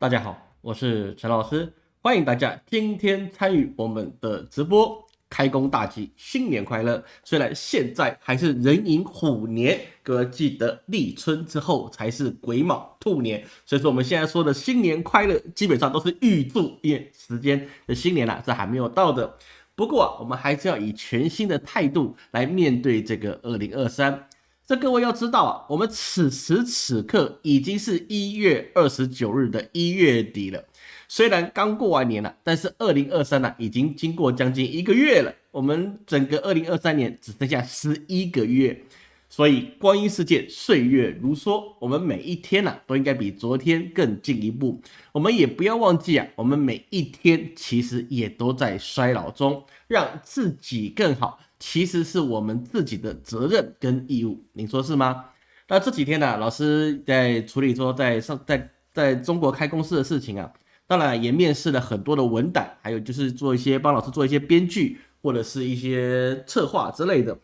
大家好，我是陈老师，欢迎大家今天参与我们的直播。开工大吉，新年快乐！虽然现在还是壬寅虎年，各位记得立春之后才是癸卯兔年，所以说我们现在说的新年快乐，基本上都是预祝，因为时间的新年啊，这还没有到的。不过我们还是要以全新的态度来面对这个二零二三。这各位要知道啊，我们此时此刻已经是一月二十九日的一月底了。虽然刚过完年了，但是二零二三呢，已经经过将近一个月了。我们整个二零二三年只剩下十一个月，所以光阴似箭，岁月如梭。我们每一天呢，都应该比昨天更进一步。我们也不要忘记啊，我们每一天其实也都在衰老中。让自己更好，其实是我们自己的责任跟义务。您说是吗？那这几天呢，老师在处理说在上在在中国开公司的事情啊。当然也面试了很多的文档，还有就是做一些帮老师做一些编剧或者是一些策划之类的。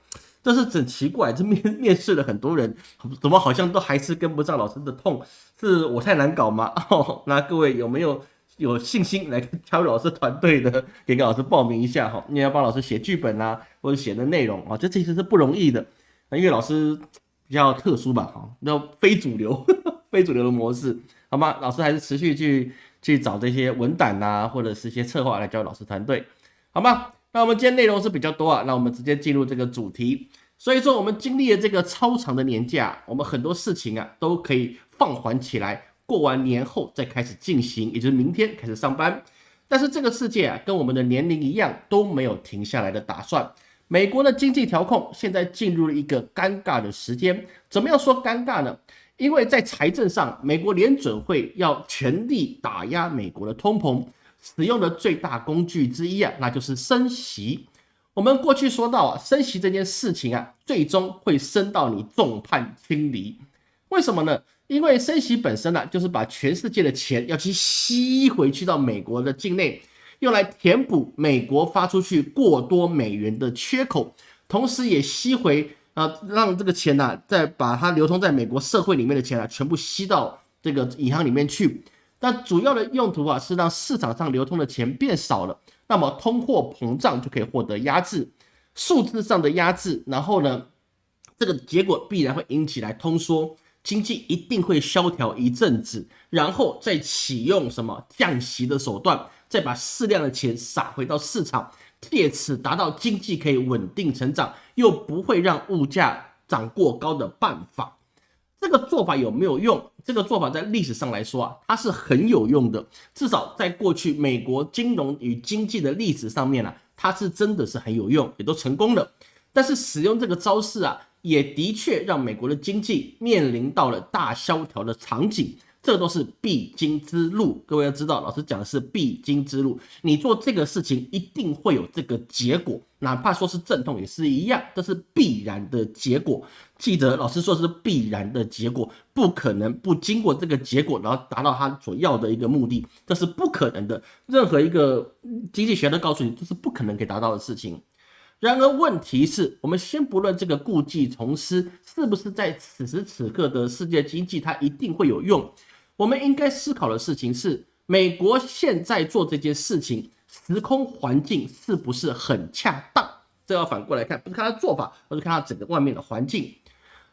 但是很奇怪，这面 面试了很多人，怎么好像都还是跟不上老师的痛？是我太难搞吗？哦，那各位有没有有信心来加入老师团队的？给老师报名一下哈，你要帮老师写剧本啊，或者写的内容啊，这其实是不容易的。因为老师比较特殊吧，哈，要非主流，非主流的模式，好吗？老师还是持续去。去找这些文档呐，或者是一些策划来教老师团队，好吗？那我们今天内容是比较多啊，那我们直接进入这个主题。所以说，我们经历了这个超长的年假，我们很多事情啊都可以放缓起来，过完年后再开始进行，也就是明天开始上班。但是这个世界啊，跟我们的年龄一样，都没有停下来的打算。美国的经济调控现在进入了一个尴尬的时间，怎么样说尴尬呢？因为在财政上，美国联准会要全力打压美国的通膨，使用的最大工具之一啊，那就是升息。我们过去说到啊，升息这件事情啊，最终会升到你众叛亲离。为什么呢？因为升息本身呢，就是把全世界的钱要去吸回去到美国的境内，用来填补美国发出去过多美元的缺口，同时也吸回。啊，让这个钱呢，再把它流通在美国社会里面的钱啊，全部吸到这个银行里面去。那主要的用途啊，是让市场上流通的钱变少了，那么通货膨胀就可以获得压制，数字上的压制。然后呢，这个结果必然会引起来通缩，经济一定会萧条一阵子，然后再启用什么降息的手段，再把适量的钱撒回到市场。借此达到经济可以稳定成长，又不会让物价涨过高的办法，这个做法有没有用？这个做法在历史上来说啊，它是很有用的。至少在过去美国金融与经济的历史上面啊，它是真的是很有用，也都成功了。但是使用这个招式啊，也的确让美国的经济面临到了大萧条的场景。这都是必经之路，各位要知道，老师讲的是必经之路。你做这个事情一定会有这个结果，哪怕说是阵痛也是一样，这是必然的结果。记得老师说是必然的结果，不可能不经过这个结果，然后达到他所要的一个目的，这是不可能的。任何一个经济学都告诉你，这是不可能可以达到的事情。然而问题是我们先不论这个故技重施是不是在此时此刻的世界经济，它一定会有用。我们应该思考的事情是，美国现在做这件事情，时空环境是不是很恰当？这要反过来看，不是看它做法，而是看它整个外面的环境。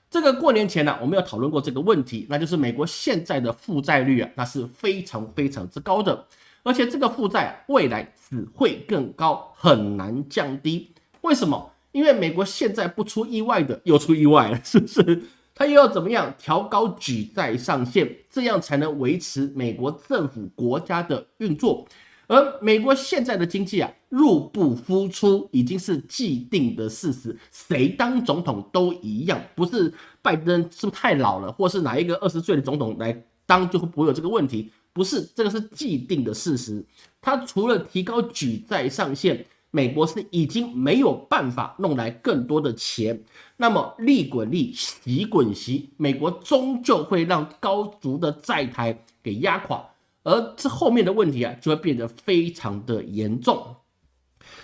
这个过年前呢，我们有讨论过这个问题，那就是美国现在的负债率啊，那是非常非常之高的，而且这个负债未来只会更高，很难降低。为什么？因为美国现在不出意外的又出意外了，是不是？他又要怎么样调高举债上限，这样才能维持美国政府国家的运作？而美国现在的经济啊，入不敷出已经是既定的事实，谁当总统都一样，不是拜登是不是太老了，或是哪一个二十岁的总统来当就会不会有这个问题？不是，这个是既定的事实。他除了提高举债上限。美国是已经没有办法弄来更多的钱，那么利滚利，息滚息，美国终究会让高足的债台给压垮，而这后面的问题啊，就会变得非常的严重。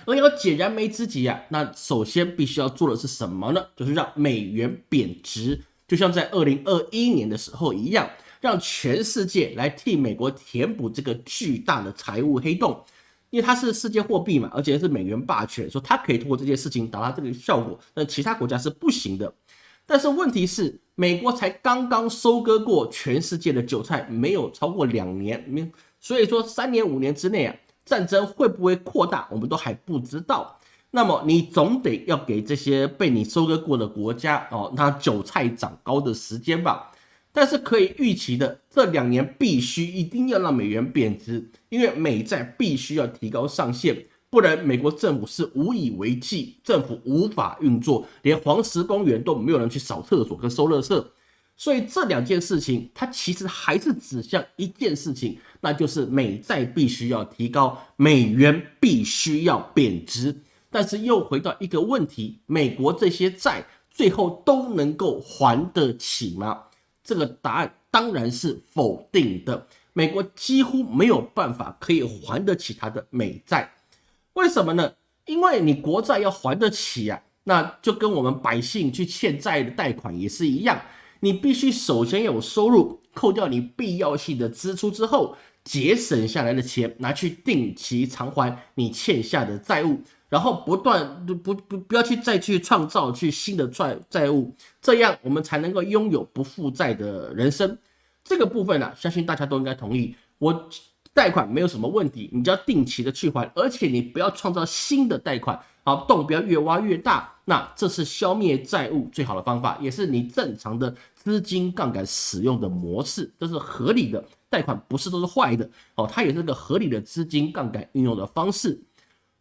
而要解燃眉之急啊，那首先必须要做的是什么呢？就是让美元贬值，就像在二零二一年的时候一样，让全世界来替美国填补这个巨大的财务黑洞，因为它是世界货币嘛，而且是美元霸权，说它可以通过这件事情达到这个效果，那其他国家是不行的。但是问题是，美国才刚刚收割过全世界的韭菜，没有超过两年，没，所以说三年五年之内啊，战争会不会扩大，我们都还不知道。那么你总得要给这些被你收割过的国家哦，那韭菜长高的时间吧。但是可以预期的，这两年必须一定要让美元贬值，因为美债必须要提高上限。不然，美国政府是无以为继，政府无法运作，连黄石公园都没有人去扫厕所跟收垃圾。所以这两件事情，它其实还是指向一件事情，那就是美债必须要提高，美元必须要贬值。但是又回到一个问题：美国这些债最后都能够还得起吗？这个答案当然是否定的。美国几乎没有办法可以还得起它的美债。为什么呢？因为你国债要还得起啊，那就跟我们百姓去欠债的贷款也是一样，你必须首先有收入，扣掉你必要性的支出之后，节省下来的钱拿去定期偿还你欠下的债务，然后不断不不不要去再去创造去新的债债务，这样我们才能够拥有不负债的人生。这个部分呢，相信大家都应该同意我。贷款没有什么问题，你就要定期的去还，而且你不要创造新的贷款，好洞不要越挖越大。那这是消灭债务最好的方法，也是你正常的资金杠杆使用的模式，这是合理的。贷款不是都是坏的哦，它也是个合理的资金杠杆运用的方式。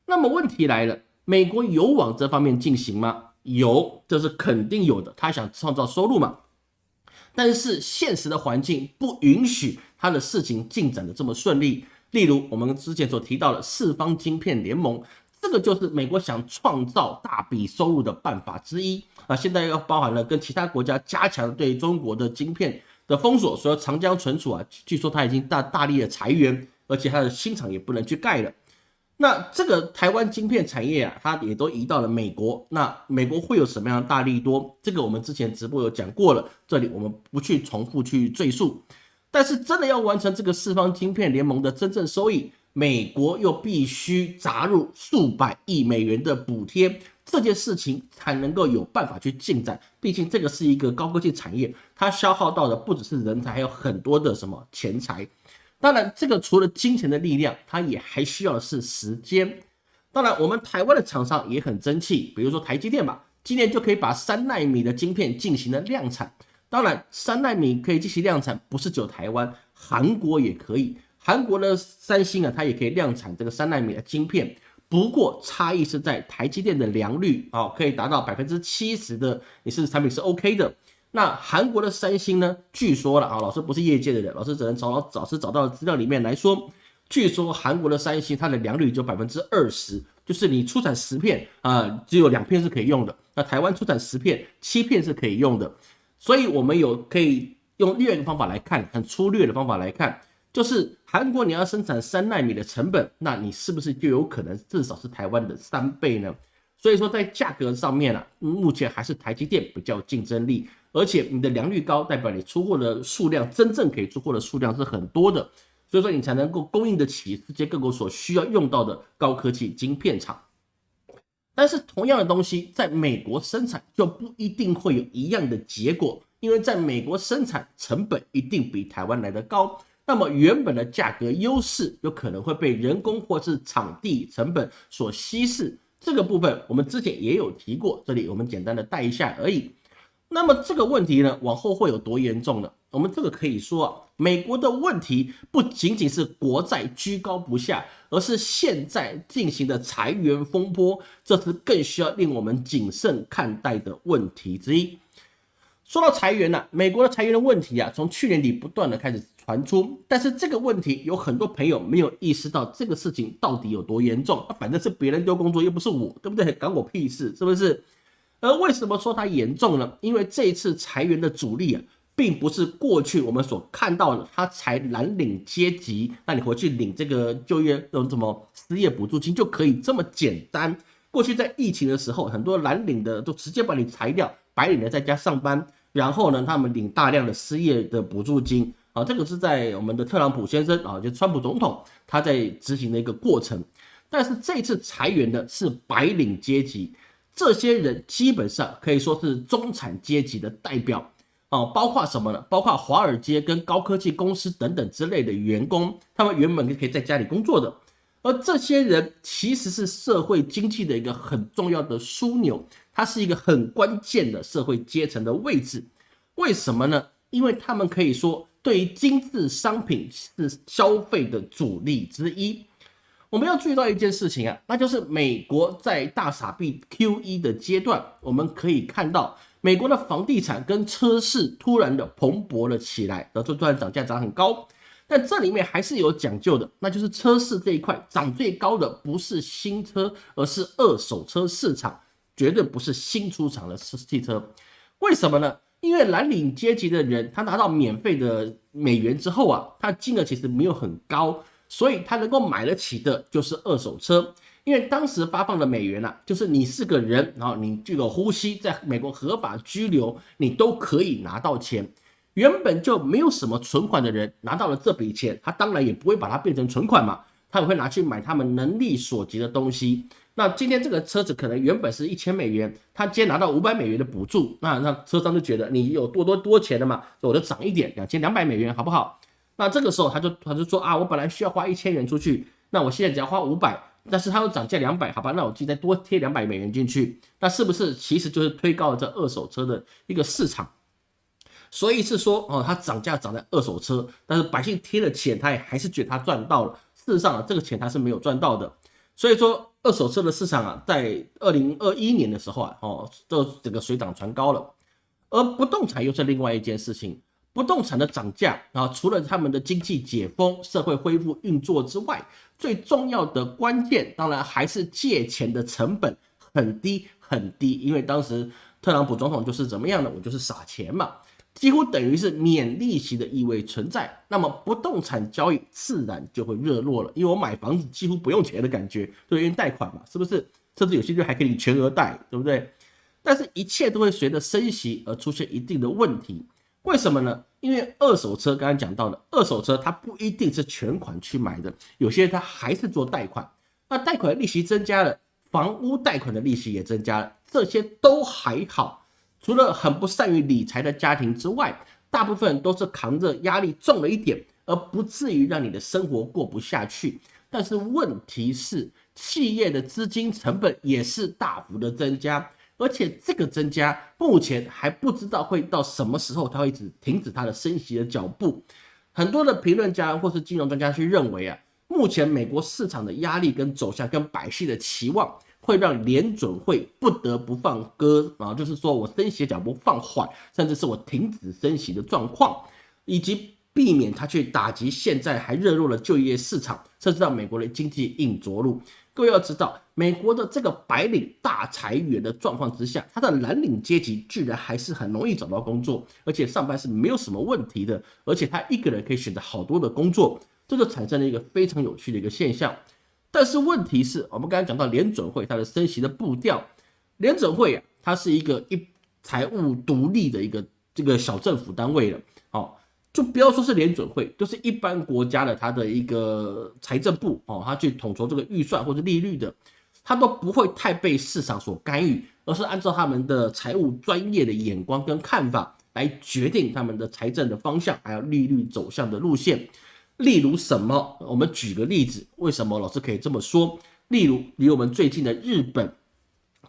那么问题来了，美国有往这方面进行吗？有，这是肯定有的。他想创造收入嘛？但是现实的环境不允许他的事情进展的这么顺利。例如我们之前所提到的四方晶片联盟，这个就是美国想创造大笔收入的办法之一啊。现在又包含了跟其他国家加强对中国的晶片的封锁，所以长江存储啊，据说他已经大大力的裁员，而且他的新厂也不能去盖了。那这个台湾晶片产业啊，它也都移到了美国。那美国会有什么样的大利多？这个我们之前直播有讲过了，这里我们不去重复去赘述。但是真的要完成这个四方晶片联盟的真正收益，美国又必须砸入数百亿美元的补贴，这件事情才能够有办法去进展。毕竟这个是一个高科技产业，它消耗到的不只是人才，还有很多的什么钱财。当然，这个除了金钱的力量，它也还需要的是时间。当然，我们台湾的厂商也很争气，比如说台积电吧，今年就可以把三纳米的晶片进行了量产。当然，三纳米可以进行量产，不是只有台湾，韩国也可以。韩国的三星啊，它也可以量产这个三纳米的晶片，不过差异是在台积电的良率啊，可以达到百分之七十的，你是产品是 OK 的。那韩国的三星呢？据说了啊，老师不是业界的人，老师只能从老师找到的资料里面来说，据说韩国的三星它的良率就百分之二十，就是你出产十片啊，只有两片是可以用的。那台湾出产十片，七片是可以用的。所以我们有可以用另外一个方法来看，很粗略的方法来看，就是韩国你要生产三纳米的成本，那你是不是就有可能至少是台湾的三倍呢？所以说在价格上面啊，目前还是台积电比较竞争力。而且你的良率高，代表你出货的数量真正可以出货的数量是很多的，所以说你才能够供应得起世界各国所需要用到的高科技晶片厂。但是同样的东西在美国生产就不一定会有一样的结果，因为在美国生产成本一定比台湾来的高，那么原本的价格优势有可能会被人工或是场地成本所稀释。这个部分我们之前也有提过，这里我们简单的带一下而已。那么这个问题呢，往后会有多严重呢？我们这个可以说啊，美国的问题不仅仅是国债居高不下，而是现在进行的裁员风波，这是更需要令我们谨慎看待的问题之一。说到裁员呢，美国的裁员的问题啊，从去年底不断的开始传出，但是这个问题有很多朋友没有意识到这个事情到底有多严重。反正是别人丢工作，又不是我，对不对？关我屁事，是不是？而为什么说它严重呢？因为这一次裁员的主力啊，并不是过去我们所看到的，他裁蓝领阶级，那你回去领这个就业那种什么失业补助金就可以这么简单。过去在疫情的时候，很多蓝领的都直接把你裁掉，白领的在家上班，然后呢，他们领大量的失业的补助金啊，这个是在我们的特朗普先生啊，就川普总统他在执行的一个过程。但是这次裁员的是白领阶级，这些人基本上可以说是中产阶级的代表啊，包括什么呢？包括华尔街跟高科技公司等等之类的员工，他们原本可以在家里工作的。而这些人其实是社会经济的一个很重要的枢纽，它是一个很关键的社会阶层的位置。为什么呢？因为他们可以说对于精致商品是消费的主力之一。我们要注意到一件事情啊，那就是美国在大傻币 Q E 的阶段，我们可以看到美国的房地产跟车市突然的蓬勃了起来，然后突然涨价涨很高。但这里面还是有讲究的，那就是车市这一块涨最高的不是新车，而是二手车市场，绝对不是新出厂的汽车。为什么呢？因为蓝领阶级的人，他拿到免费的美元之后啊，他金额其实没有很高，所以他能够买得起的就是二手车。因为当时发放的美元啊，就是你是个人，然后你这个呼吸在美国合法居留，你都可以拿到钱。原本就没有什么存款的人拿到了这笔钱，他当然也不会把它变成存款嘛，他也会拿去买他们能力所及的东西。那今天这个车子可能原本是一千美元，他今天拿到五百美元的补助，那那车商就觉得你有多多多钱的嘛，我就涨一点，两千两百美元好不好？那这个时候他就他就说啊，我本来需要花一千元出去，那我现在只要花五百，但是他又涨价两百，好吧，那我自己再多贴两百美元进去，那是不是其实就是推高了这二手车的一个市场？所以是说，哦，它涨价涨在二手车，但是百姓贴了钱，他也还是觉得他赚到了。事实上啊，这个钱他是没有赚到的。所以说，二手车的市场啊，在二零二一年的时候啊，哦，这整个水涨船高了。而不动产又是另外一件事情，不动产的涨价啊，除了他们的经济解封、社会恢复运作之外，最重要的关键，当然还是借钱的成本很低很低，因为当时特朗普总统就是怎么样呢，我就是撒钱嘛。几乎等于是免利息的意味存在，那么不动产交易自然就会热络了，因为我买房子几乎不用钱的感觉，就因为贷款嘛，是不是？甚至有些就还可以全额贷，对不对？但是，一切都会随着升息而出现一定的问题。为什么呢？因为二手车刚刚讲到了，二手车它不一定是全款去买的，有些它还是做贷款，那贷款利息增加了，房屋贷款的利息也增加了，这些都还好。除了很不善于理财的家庭之外，大部分都是扛着压力重了一点，而不至于让你的生活过不下去。但是问题是，企业的资金成本也是大幅的增加，而且这个增加目前还不知道会到什么时候，它会止停止它的升息的脚步。很多的评论家或是金融专家去认为啊，目前美国市场的压力跟走向跟百姓的期望。会让联准会不得不放鸽啊，就是说我升息脚步放缓，甚至是我停止升息的状况，以及避免它去打击现在还热络的就业市场，甚至让美国的经济硬着陆。各位要知道，美国的这个白领大裁员的状况之下，他的蓝领阶级居然还是很容易找到工作，而且上班是没有什么问题的，而且他一个人可以选择好多的工作，这就产生了一个非常有趣的一个现象。但是问题是我们刚才讲到联准会它的升息的步调，联准会啊，它是一个一财务独立的一个这个小政府单位了，就不要说是联准会，就是一般国家的它的一个财政部哦，它去统筹这个预算或者利率的，它都不会太被市场所干预，而是按照他们的财务专业的眼光跟看法来决定他们的财政的方向，还有利率走向的路线。例如什么？我们举个例子，为什么老师可以这么说？例如离我们最近的日本，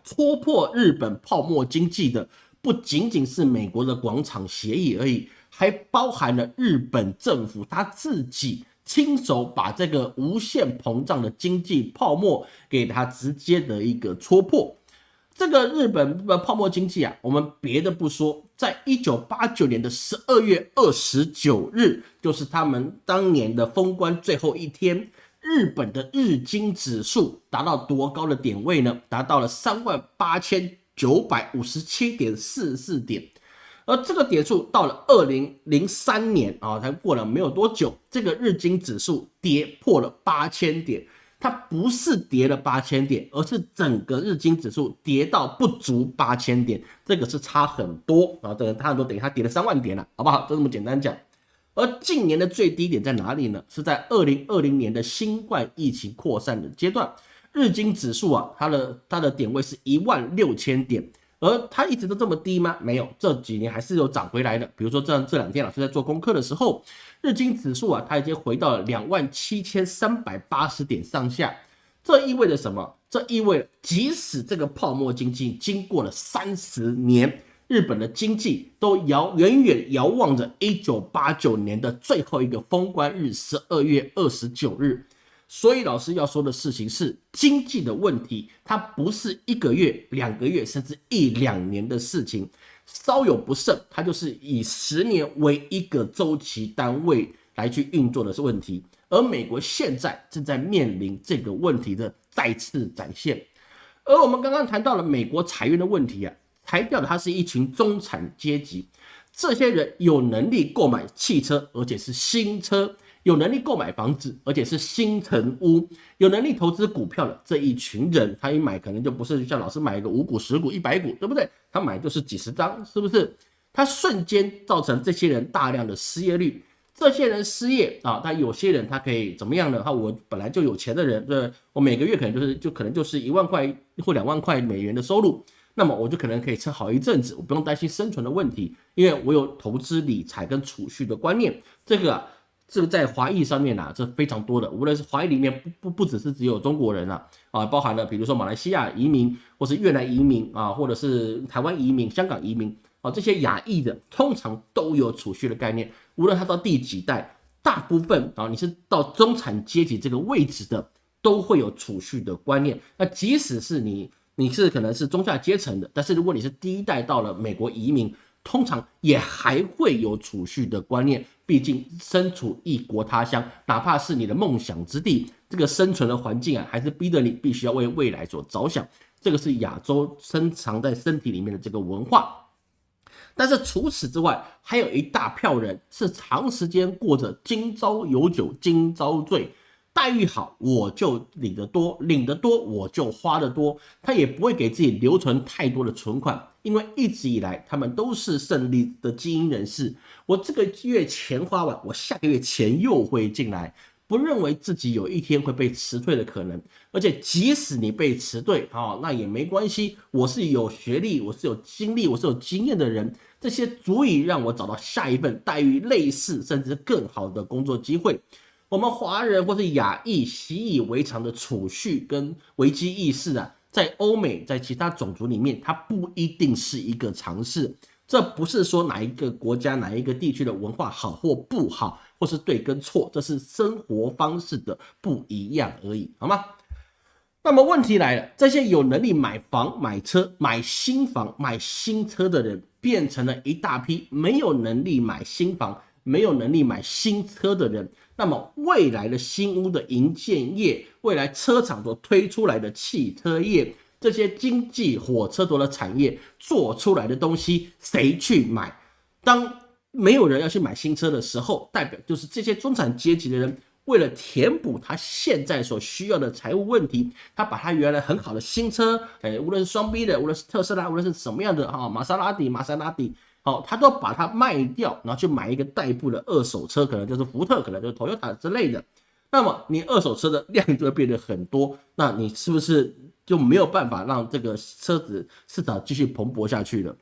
戳破日本泡沫经济的不仅仅是美国的广场协议而已，还包含了日本政府他自己亲手把这个无限膨胀的经济泡沫给他直接的一个戳破。这个日本的泡沫经济啊，我们别的不说，在一九八九年的十二月二十九日，就是他们当年的封关最后一天，日本的日经指数达到多高的点位呢？达到了三万八千九百五十七点四四点，而这个点数到了二零零三年啊，才过了没有多久，这个日经指数跌破了八千点。它不是跌了八千点，而是整个日经指数跌到不足八千点，这个是差很多啊！这个差很多，等于它跌了三万点了，好不好？就这么简单讲。而近年的最低点在哪里呢？是在二零二零年的新冠疫情扩散的阶段，日经指数啊，它的它的点位是一万六千点，而它一直都这么低吗？没有，这几年还是有涨回来的。比如说这这两天老师在做功课的时候，日经指数啊，它已经回到了两万七千三百八十点上下。这意味着什么？这意味着即使这个泡沫经济经过了三十年。日本的经济都遥远远遥望着一九八九年的最后一个封关日，十二月二十九日。所以老师要说的事情是，经济的问题，它不是一个月、两个月，甚至一两年的事情。稍有不慎，它就是以十年为一个周期单位来去运作的是问题。而美国现在正在面临这个问题的再次展现。而我们刚刚谈到了美国裁员的问题啊。裁掉的，他是一群中产阶级，这些人有能力购买汽车，而且是新车；有能力购买房子，而且是新城屋；有能力投资股票的这一群人，他一买可能就不是像老师买一个五股、十股、一百股，对不对？他买就是几十张，是不是？他瞬间造成这些人大量的失业率。这些人失业啊，他有些人他可以怎么样呢？他我本来就有钱的人，对我每个月可能就是就可能就是一万块或两万块美元的收入。那么我就可能可以撑好一阵子，我不用担心生存的问题，因为我有投资理财跟储蓄的观念。这个这个在华裔上面啊，这非常多的，无论是华裔里面不不不只是只有中国人啊，啊，包含了比如说马来西亚移民，或是越南移民啊，或者是台湾移民、香港移民啊，这些亚裔的通常都有储蓄的概念。无论他到第几代，大部分啊，你是到中产阶级这个位置的，都会有储蓄的观念。那即使是你。你是可能是中下阶层的，但是如果你是第一代到了美国移民，通常也还会有储蓄的观念。毕竟身处异国他乡，哪怕是你的梦想之地，这个生存的环境啊，还是逼得你必须要为未来所着想。这个是亚洲深藏在身体里面的这个文化。但是除此之外，还有一大票人是长时间过着今朝有酒今朝醉。待遇好，我就领得多，领得多我就花得多。他也不会给自己留存太多的存款，因为一直以来他们都是胜利的精英人士。我这个月钱花完，我下个月钱又会进来，不认为自己有一天会被辞退的可能。而且即使你被辞退，哦，那也没关系。我是有学历，我是有经历，我是有经验的人，这些足以让我找到下一份待遇类似甚至更好的工作机会。我们华人或是亚裔习以为常的储蓄跟危机意识啊，在欧美，在其他种族里面，它不一定是一个常识。这不是说哪一个国家、哪一个地区的文化好或不好，或是对跟错，这是生活方式的不一样而已，好吗？那么问题来了，这些有能力买房、买车、买新房、买新车的人，变成了一大批没有能力买新房。没有能力买新车的人，那么未来的新屋的营建业，未来车厂所推出来的汽车业，这些经济火车头的产业做出来的东西，谁去买？当没有人要去买新车的时候，代表就是这些中产阶级的人，为了填补他现在所需要的财务问题，他把他原来很好的新车，哎，无论是双 B 的，无论是特斯拉，无论是什么样的哈，玛莎拉蒂，玛莎拉蒂。好，他都把它卖掉，然后去买一个代步的二手车，可能就是福特，可能就是 Toyota 之类的。那么你二手车的量就会变得很多，那你是不是就没有办法让这个车子市场继续蓬勃下去了？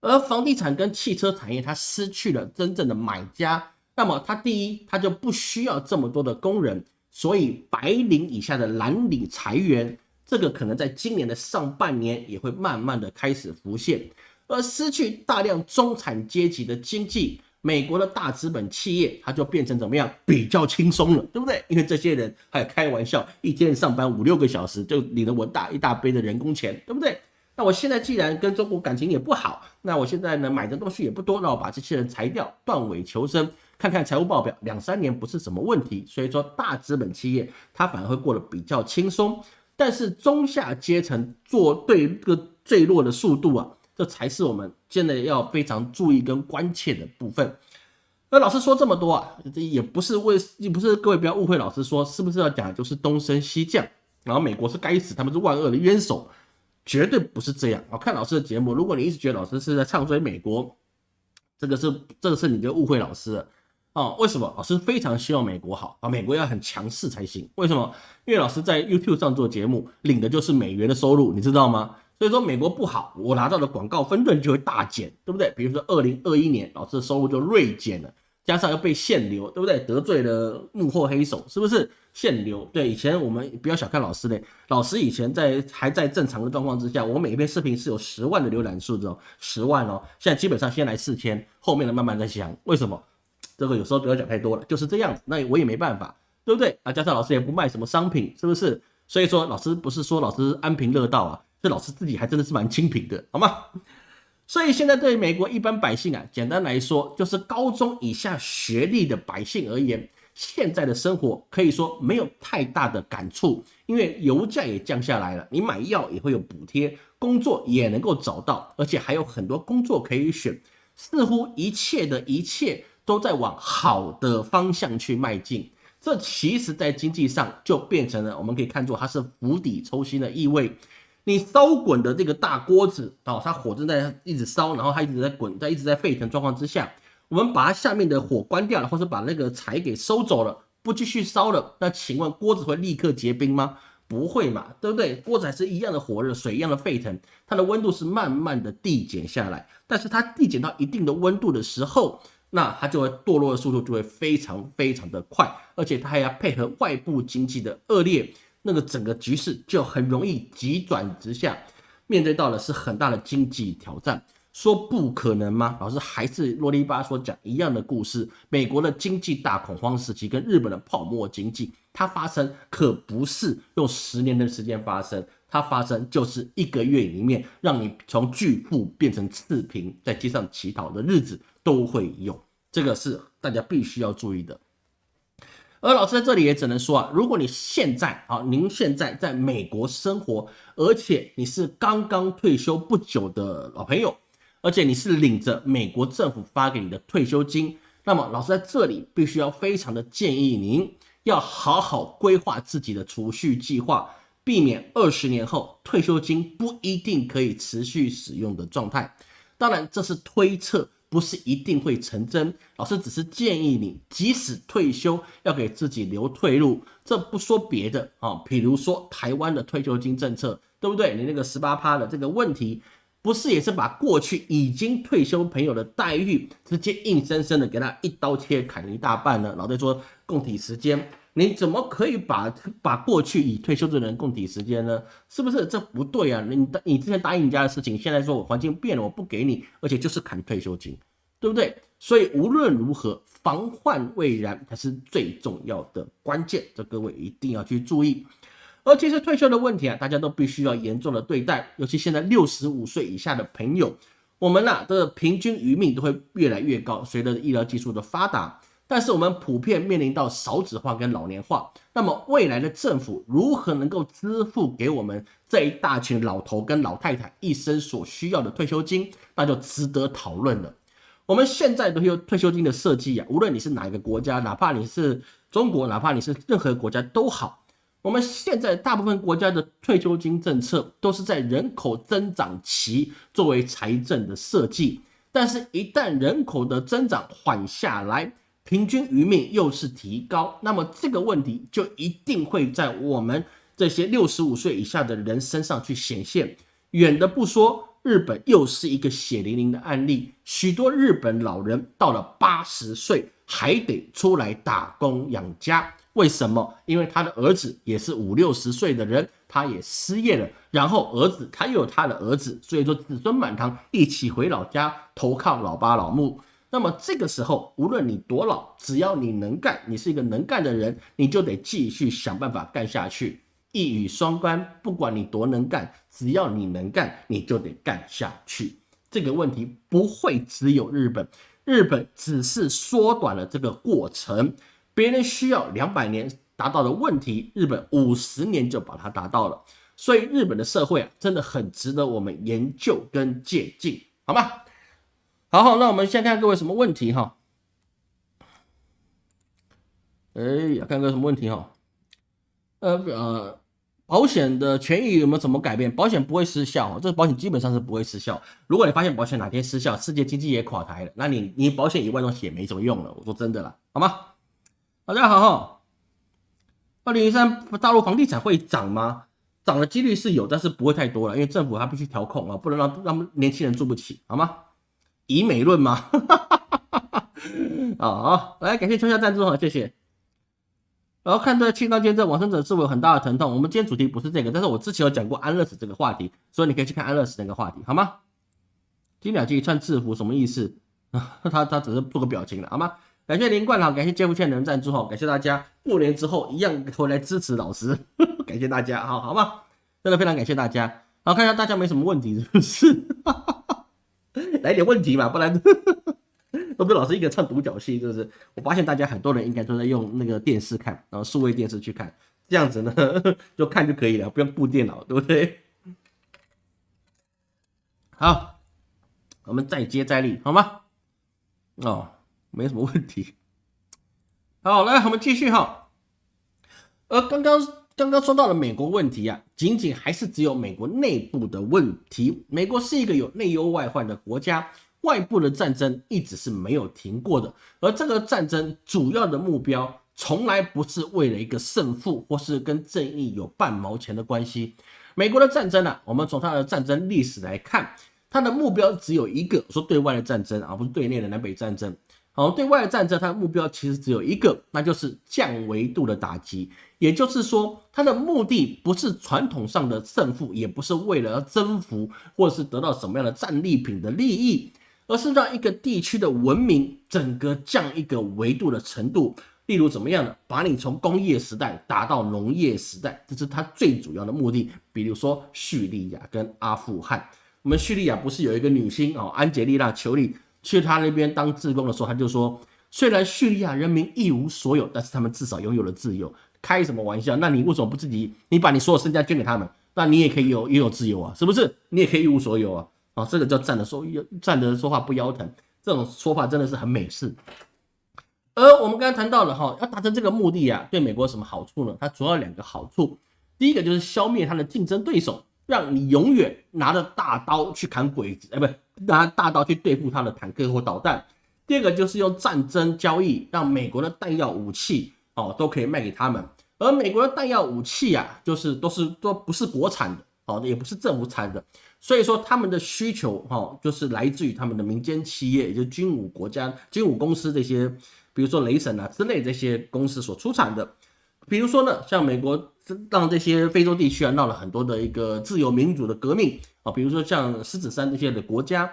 而房地产跟汽车产业它失去了真正的买家，那么它第一，它就不需要这么多的工人，所以白领以下的蓝领裁员，这个可能在今年的上半年也会慢慢的开始浮现。而失去大量中产阶级的经济，美国的大资本企业，它就变成怎么样？比较轻松了，对不对？因为这些人还开玩笑，一天上班五六个小时，就领了我大一大杯的人工钱，对不对？那我现在既然跟中国感情也不好，那我现在呢买的东西也不多，那我把这些人裁掉，断尾求生，看看财务报表，两三年不是什么问题。所以说，大资本企业它反而会过得比较轻松，但是中下阶层做对这个坠落的速度啊。这才是我们现在要非常注意跟关切的部分。那老师说这么多啊，这也不是为，也不是各位不要误会，老师说是不是要讲就是东升西降，然后美国是该死，他们是万恶的冤首，绝对不是这样。我看老师的节目，如果你一直觉得老师是在唱衰美国，这个是这个是你就误会老师了。哦，为什么？老师非常希望美国好啊，美国要很强势才行。为什么？因为老师在 YouTube 上做节目，领的就是美元的收入，你知道吗？所以说美国不好，我拿到的广告分润就会大减，对不对？比如说二零二一年，老师的收入就锐减了，加上又被限流，对不对？得罪了幕后黑手，是不是限流？对，以前我们不要小看老师嘞，老师以前在还在正常的状况之下，我每一篇视频是有十万的浏览数的，十万哦，现在基本上先来四千，后面的慢慢再降。为什么？这个有时候不要讲太多了，就是这样子，那我也没办法，对不对？啊，加上老师也不卖什么商品，是不是？所以说老师不是说老师安贫乐道啊。这老师自己还真的是蛮清贫的，好吗？所以现在对美国一般百姓啊，简单来说就是高中以下学历的百姓而言，现在的生活可以说没有太大的感触，因为油价也降下来了，你买药也会有补贴，工作也能够找到，而且还有很多工作可以选，似乎一切的一切都在往好的方向去迈进。这其实，在经济上就变成了我们可以看作它是釜底抽薪的意味。你烧滚的这个大锅子哦，它火正在一直烧，然后它一直在滚，在一直在沸腾状况之下，我们把它下面的火关掉了，或者把那个柴给收走了，不继续烧了，那请问锅子会立刻结冰吗？不会嘛，对不对？锅子还是一样的火热，水一样的沸腾，它的温度是慢慢的递减下来，但是它递减到一定的温度的时候，那它就会堕落的速度就会非常非常的快，而且它还要配合外部经济的恶劣。那个整个局势就很容易急转直下，面对到的是很大的经济挑战。说不可能吗？老师还是啰里吧嗦讲一样的故事。美国的经济大恐慌时期跟日本的泡沫经济，它发生可不是用十年的时间发生，它发生就是一个月里面，让你从巨富变成次贫，在街上乞讨的日子都会有。这个是大家必须要注意的。而老师在这里也只能说啊，如果你现在啊，您现在在美国生活，而且你是刚刚退休不久的老朋友，而且你是领着美国政府发给你的退休金，那么老师在这里必须要非常的建议您，要好好规划自己的储蓄计划，避免二十年后退休金不一定可以持续使用的状态。当然，这是推测。不是一定会成真，老师只是建议你，即使退休要给自己留退路。这不说别的啊，比如说台湾的退休金政策，对不对？你那个十八趴的这个问题，不是也是把过去已经退休朋友的待遇，直接硬生生的给他一刀切砍一大半呢？老在说供体时间。你怎么可以把把过去已退休的人供体时间呢？是不是这不对啊？你你之前答应人家的事情，现在说我环境变了，我不给你，而且就是砍退休金，对不对？所以无论如何，防患未然才是最重要的关键，这各位一定要去注意。而其实退休的问题啊，大家都必须要严重的对待，尤其现在六十五岁以下的朋友，我们呐的平均余命都会越来越高，随着医疗技术的发达。但是我们普遍面临到少子化跟老年化，那么未来的政府如何能够支付给我们这一大群老头跟老太太一生所需要的退休金，那就值得讨论了。我们现在的退休金的设计啊，无论你是哪一个国家，哪怕你是中国，哪怕你是任何国家都好，我们现在大部分国家的退休金政策都是在人口增长期作为财政的设计，但是，一旦人口的增长缓下来，平均余命又是提高，那么这个问题就一定会在我们这些六十五岁以下的人身上去显现。远的不说，日本又是一个血淋淋的案例。许多日本老人到了八十岁还得出来打工养家，为什么？因为他的儿子也是五六十岁的人，他也失业了，然后儿子他又有他的儿子，所以说子孙满堂一起回老家投靠老爸老母。那么这个时候，无论你多老，只要你能干，你是一个能干的人，你就得继续想办法干下去。一语双关，不管你多能干，只要你能干，你就得干下去。这个问题不会只有日本，日本只是缩短了这个过程。别人需要两百年达到的问题，日本五十年就把它达到了。所以日本的社会啊，真的很值得我们研究跟借鉴，好吗？好好，那我们先看各位什么问题哈？哎呀，看各位什么问题哈？呃呃，保险的权益有没有怎么改变？保险不会失效，这个保险基本上是不会失效。如果你发现保险哪天失效，世界经济也垮台了，那你你保险以外东西也没什么用了。我说真的啦，好吗？大家好哈。二零一三大陆房地产会涨吗？涨的几率是有，但是不会太多了，因为政府它必须调控啊，不能让让年轻人住不起，好吗？以美论吗？啊 好，来感谢秋夏赞助哈，谢谢。然后看这青刀剑这往生者是否有很大的疼痛？我们今天主题不是这个，但是我之前有讲过安乐死这个话题，所以你可以去看安乐死那个话题，好吗？金鸟记穿制服什么意思啊？他他只是做个表情了，好吗？感谢林冠豪，感谢杰夫倩能赞助哈，感谢大家过年之后一样回来支持老师，感谢大家，好好吗？真的非常感谢大家。好，看一下大家没什么问题是不是？哈 哈 来点问题嘛，不然。都被老师一个唱独角戏，是不是？我发现大家很多人应该都在用那个电视看，然后数位电视去看，这样子呢 就看就可以了，不用顾电脑，对不对？好，我们再接再厉，好吗？哦，没什么问题。好，来，我们继续哈。呃，刚刚刚刚说到了美国问题啊，仅仅还是只有美国内部的问题。美国是一个有内忧外患的国家。外部的战争一直是没有停过的，而这个战争主要的目标从来不是为了一个胜负，或是跟正义有半毛钱的关系。美国的战争呢，我们从它的战争历史来看，它的目标只有一个，说对外的战争而不是对内的南北战争。然后，对外战争，它的目标其实只有一个，那就是降维度的打击。也就是说，它的目的不是传统上的胜负，也不是为了要征服，或者是得到什么样的战利品的利益。而是让一个地区的文明整个降一个维度的程度，例如怎么样呢？把你从工业时代打到农业时代，这是它最主要的目的。比如说叙利亚跟阿富汗，我们叙利亚不是有一个女星哦，安吉丽娜·裘里去他那边当志工的时候，他就说，虽然叙利亚人民一无所有，但是他们至少拥有了自由。开什么玩笑？那你为什么不自己？你把你所有身家捐给他们，那你也可以有也有自由啊，是不是？你也可以一无所有啊。啊，这个叫站着说站着说话不腰疼，这种说法真的是很美式。而我们刚才谈到了哈，要达成这个目的啊，对美国有什么好处呢？它主要两个好处，第一个就是消灭它的竞争对手，让你永远拿着大刀去砍鬼子，哎，不拿大刀去对付他的坦克或导弹。第二个就是用战争交易，让美国的弹药武器哦都可以卖给他们。而美国的弹药武器啊，就是都是都不是国产的，哦，也不是政府产的。所以说，他们的需求哈，就是来自于他们的民间企业，也就军武国家、军武公司这些，比如说雷神啊之类这些公司所出产的。比如说呢，像美国让这些非洲地区啊闹了很多的一个自由民主的革命啊，比如说像狮子山这些的国家，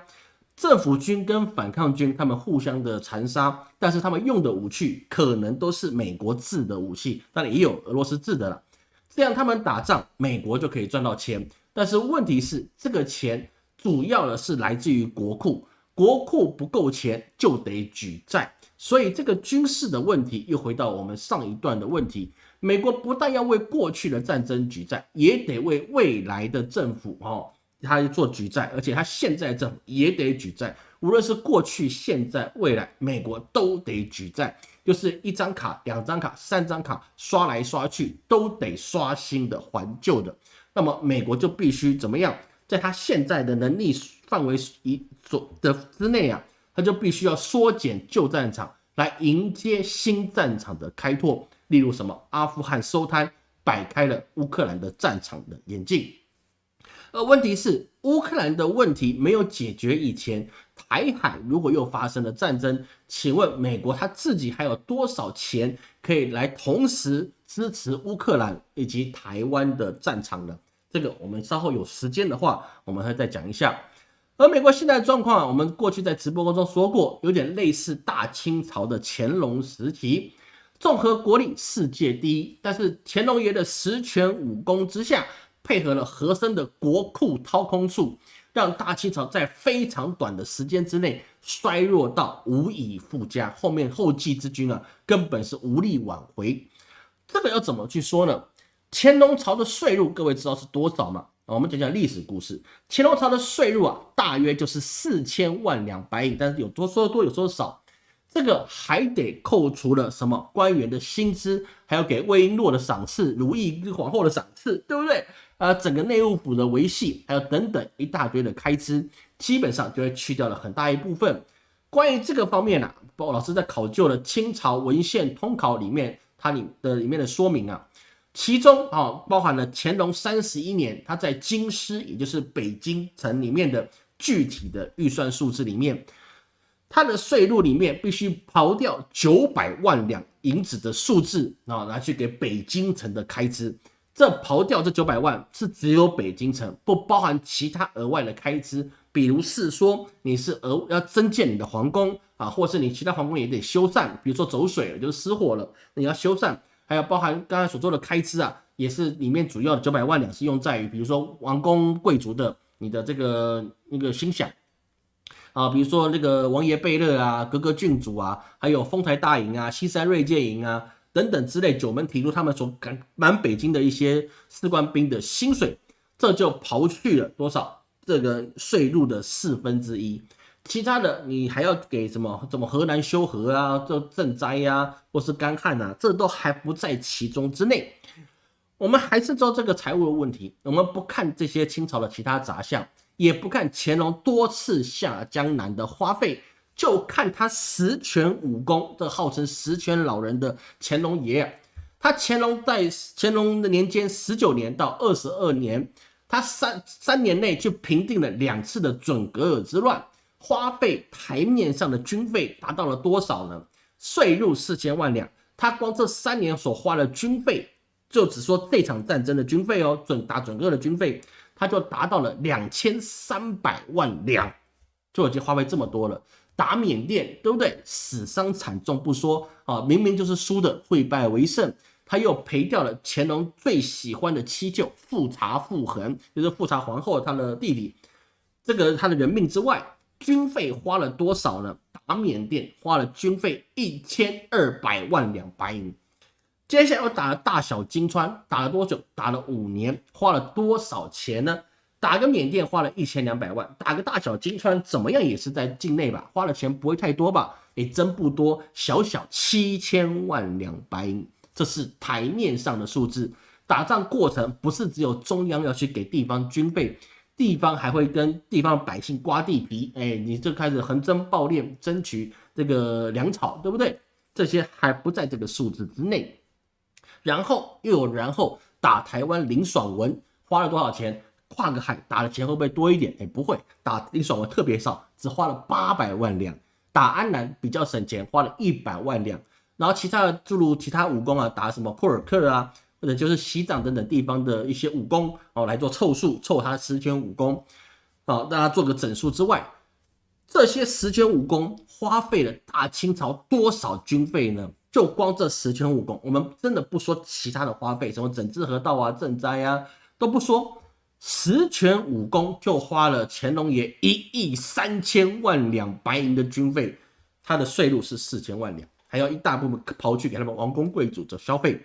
政府军跟反抗军他们互相的残杀，但是他们用的武器可能都是美国制的武器，当然也有俄罗斯制的了。这样他们打仗，美国就可以赚到钱。但是问题是，这个钱主要的是来自于国库，国库不够钱就得举债，所以这个军事的问题又回到我们上一段的问题。美国不但要为过去的战争举债，也得为未来的政府哦，他做举债，而且他现在政府也得举债，无论是过去、现在、未来，美国都得举债，就是一张卡、两张卡、三张卡刷来刷去，都得刷新的还旧的。那么美国就必须怎么样，在他现在的能力范围以所的之内啊，他就必须要缩减旧战场，来迎接新战场的开拓。例如什么，阿富汗收摊，摆开了乌克兰的战场的眼镜。而问题是，乌克兰的问题没有解决以前，台海如果又发生了战争，请问美国他自己还有多少钱可以来同时支持乌克兰以及台湾的战场呢？这个我们稍后有时间的话，我们会再讲一下。而美国现在的状况，我们过去在直播中说过，有点类似大清朝的乾隆时期，综合国力世界第一，但是乾隆爷的十全武功之下，配合了和珅的国库掏空术，让大清朝在非常短的时间之内衰弱到无以复加，后面后继之君啊，根本是无力挽回。这个要怎么去说呢？乾隆朝的税入，各位知道是多少吗？我们讲讲历史故事。乾隆朝的税入啊，大约就是四千万两白银，但是有多说多，有说少。这个还得扣除了什么官员的薪资，还有给魏璎珞的赏赐、如意皇后的赏赐，对不对？呃，整个内务府的维系，还有等等一大堆的开支，基本上就会去掉了很大一部分。关于这个方面呢，包括老师在考究了清朝文献通考里面，它里的里面的说明啊，其中啊包含了乾隆三十一年他在京师，也就是北京城里面的具体的预算数字里面。他的税入里面必须刨掉九百万两银子的数字啊，拿去给北京城的开支。这刨掉这九百万是只有北京城，不包含其他额外的开支。比如是说你是额要增建你的皇宫啊，或是你其他皇宫也得修缮，比如说走水了，就是失火了，你要修缮。还有包含刚才所做的开支啊，也是里面主要的九百万两是用在于，比如说王公贵族的你的这个那个心想。啊，比如说那个王爷贝勒啊，格格郡主啊，还有丰台大营啊、西山锐界营啊等等之类，九门提督他们所赶满北京的一些士官兵的薪水，这就刨去了多少这个税入的四分之一，其他的你还要给什么？怎么河南修河啊，这赈灾呀，或是干旱啊，这都还不在其中之内。我们还是做这个财务的问题，我们不看这些清朝的其他杂项。也不看乾隆多次下江南的花费，就看他十全武功，这号称十全老人的乾隆爷，他乾隆在乾隆的年间十九年到二十二年，他三三年内就平定了两次的准格尔之乱，花费台面上的军费达到了多少呢？税入四千万两，他光这三年所花的军费，就只说这场战争的军费哦，准打准格尔的军费。他就达到了两千三百万两，就已经花费这么多了。打缅甸，对不对？死伤惨重不说啊，明明就是输的，会败为胜。他又赔掉了乾隆最喜欢的七舅富察傅恒，就是富察皇后他的弟弟，这个他的人命之外，军费花了多少呢？打缅甸花了军费一千二百万两白银。接下来又打了大小金川，打了多久？打了五年，花了多少钱呢？打个缅甸花了一千两百万，打个大小金川怎么样也是在境内吧？花的钱不会太多吧？也真不多，小小七千万两白银，这是台面上的数字。打仗过程不是只有中央要去给地方军备，地方还会跟地方百姓刮地皮，哎，你就开始横征暴敛，争取这个粮草，对不对？这些还不在这个数字之内。然后又有然后打台湾林爽文花了多少钱？跨个海打的钱会不会多一点？哎，不会，打林爽文特别少，只花了八百万两。打安南比较省钱，花了一百万两。然后其他的诸如其他武功啊，打什么库尔克啊，或者就是西藏等等地方的一些武功哦，来做凑数，凑他十全武功，哦，让他做个整数之外，这些十全武功花费了大清朝多少军费呢？就光这十全武功，我们真的不说其他的花费，什么整治河道啊、赈灾啊都不说，十全武功就花了乾隆爷一亿三千万两白银的军费，他的税入是四千万两，还要一大部分跑去给他们王公贵族做消费，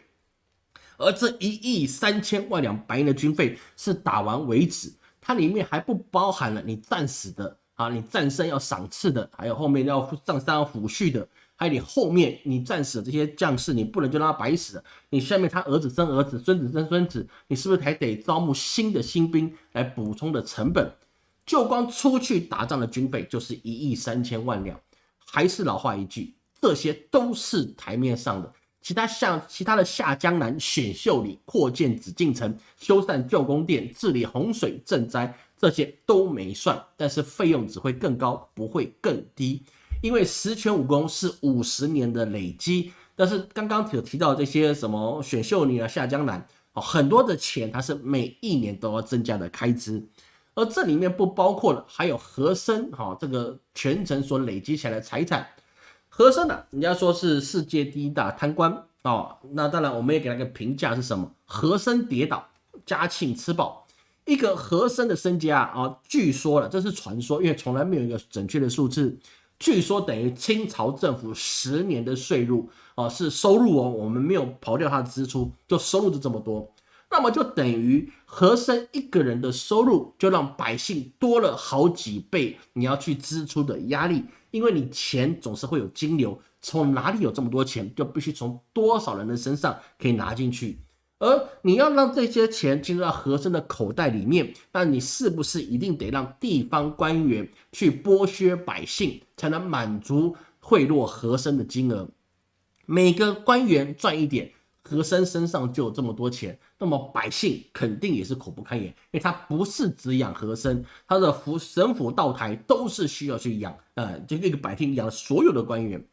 而这一亿三千万两白银的军费是打完为止，它里面还不包含了你战死的啊，你战胜要赏赐的，还有后面要上山要抚恤的。还有你后面你战死的这些将士，你不能就让他白死。你下面他儿子生儿子，孙子生孙子，你是不是还得招募新的新兵来补充的成本？就光出去打仗的军费就是一亿三千万两。还是老话一句，这些都是台面上的，其他像其他的下江南、选秀里、扩建紫禁城、修缮旧宫殿、治理洪水赈灾，这些都没算，但是费用只会更高，不会更低。因为十全武功是五十年的累积，但是刚刚有提到这些什么选秀女啊、下江南哦，很多的钱它是每一年都要增加的开支，而这里面不包括了还有和珅哈这个全程所累积起来的财产。和珅呢，人家说是世界第一大贪官哦，那当然我们也给他个评价是什么？和珅跌倒，嘉庆吃饱。一个和珅的身家啊，据说了，这是传说，因为从来没有一个准确的数字。据说等于清朝政府十年的税入哦，是收入哦，我们没有刨掉它的支出，就收入就这么多。那么就等于和珅一个人的收入就让百姓多了好几倍，你要去支出的压力，因为你钱总是会有金流，从哪里有这么多钱，就必须从多少人的身上可以拿进去。而你要让这些钱进入到和珅的口袋里面，那你是不是一定得让地方官员去剥削百姓，才能满足贿赂和珅的金额？每个官员赚一点，和珅身上就有这么多钱，那么百姓肯定也是苦不堪言，因为他不是只养和珅，他的府省府道台都是需要去养，呃，这个百姓养所有的官员。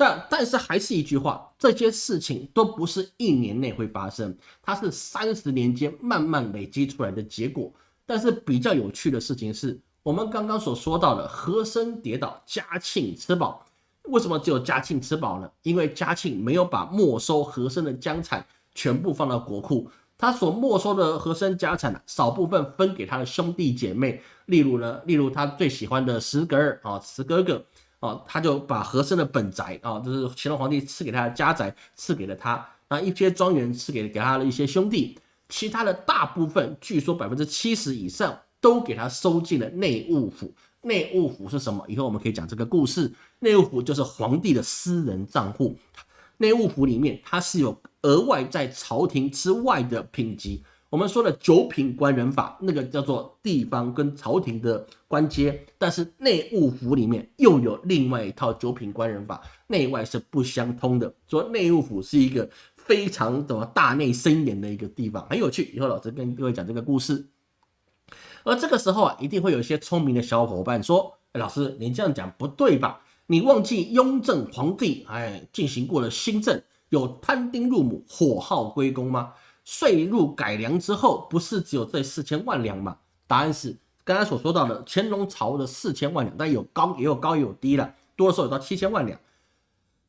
但但是还是一句话，这些事情都不是一年内会发生，它是三十年间慢慢累积出来的结果。但是比较有趣的事情是，我们刚刚所说到的和珅跌倒，嘉庆吃饱。为什么只有嘉庆吃饱呢？因为嘉庆没有把没收和珅的疆产全部放到国库，他所没收的和珅家产呢，少部分分给他的兄弟姐妹，例如呢，例如他最喜欢的石格尔啊，石哥哥。哦，他就把和珅的本宅啊，就是乾隆皇帝赐给他的家宅，赐给了他。那一些庄园赐给给他的一些兄弟，其他的大部分，据说百分之七十以上都给他收进了内务府。内务府是什么？以后我们可以讲这个故事。内务府就是皇帝的私人账户。内务府里面，它是有额外在朝廷之外的品级。我们说的九品官人法，那个叫做地方跟朝廷的官阶，但是内务府里面又有另外一套九品官人法，内外是不相通的。说内务府是一个非常怎么大内森严的一个地方，很有趣。以后老师跟各位讲这个故事。而这个时候啊，一定会有一些聪明的小伙伴说：“老师，您这样讲不对吧？你忘记雍正皇帝哎进行过了新政，有摊丁入亩，火耗归公吗？”税入改良之后，不是只有这四千万两吗？答案是刚才所说到的乾隆朝的四千万两，但有高也有高也有低了，多的时候有到七千万两。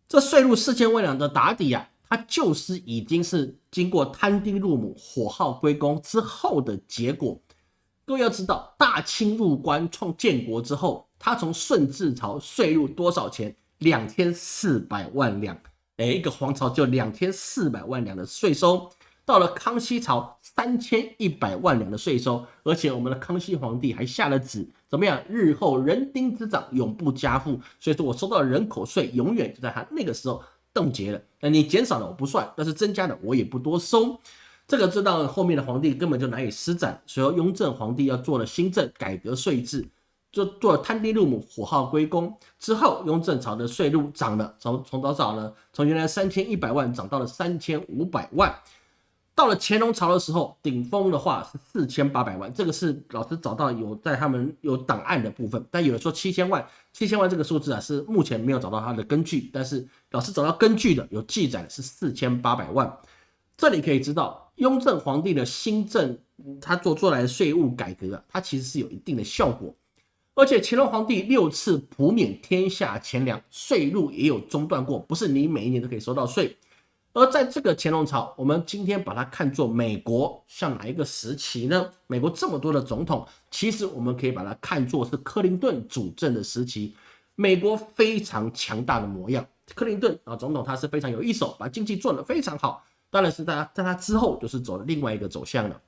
这税入四千万两的打底啊，它就是已经是经过摊丁入亩、火耗归公之后的结果。各位要知道，大清入关创建国之后，他从顺治朝税入多少钱？两千四百万两。哎，一个皇朝就两千四百万两的税收。到了康熙朝，三千一百万两的税收，而且我们的康熙皇帝还下了旨，怎么样？日后人丁之长，永不加赋。所以说我收到的人口税，永远就在他那个时候冻结了。那你减少了我不算，但是增加的我也不多收。这个知道后面的皇帝根本就难以施展。所以雍正皇帝要做了新政，改革税制，就做了摊丁入亩，火耗归公之后，雍正朝的税入涨了，从从多少呢？从原来三千一百万涨到了三千五百万。到了乾隆朝的时候，顶峰的话是四千八百万，这个是老师找到有在他们有档案的部分，但有人说七千万，七千万这个数字啊是目前没有找到它的根据，但是老师找到根据的有记载是四千八百万。这里可以知道，雍正皇帝的新政，他做出来的税务改革啊，它其实是有一定的效果，而且乾隆皇帝六次普免天下钱粮，税入也有中断过，不是你每一年都可以收到税。而在这个乾隆朝，我们今天把它看作美国像哪一个时期呢？美国这么多的总统，其实我们可以把它看作是克林顿主政的时期，美国非常强大的模样。克林顿啊，总统他是非常有一手，把经济做得非常好。当然是在在他之后，就是走了另外一个走向了。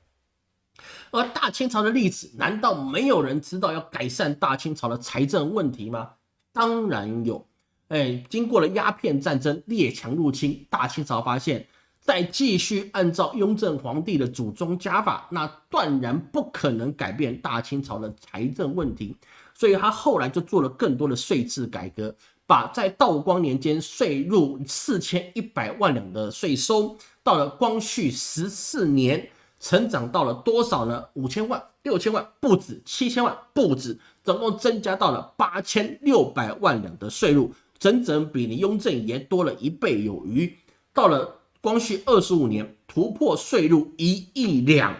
而大清朝的历史，难道没有人知道要改善大清朝的财政问题吗？当然有。哎，经过了鸦片战争、列强入侵，大清朝发现，再继续按照雍正皇帝的祖宗家法，那断然不可能改变大清朝的财政问题。所以他后来就做了更多的税制改革，把在道光年间税入四千一百万两的税收，到了光绪十四年，成长到了多少呢？五千万、六千万不止，七千万不止，总共增加到了八千六百万两的税入。整整比你雍正爷多了一倍有余。到了光绪二十五年，突破税入一亿两；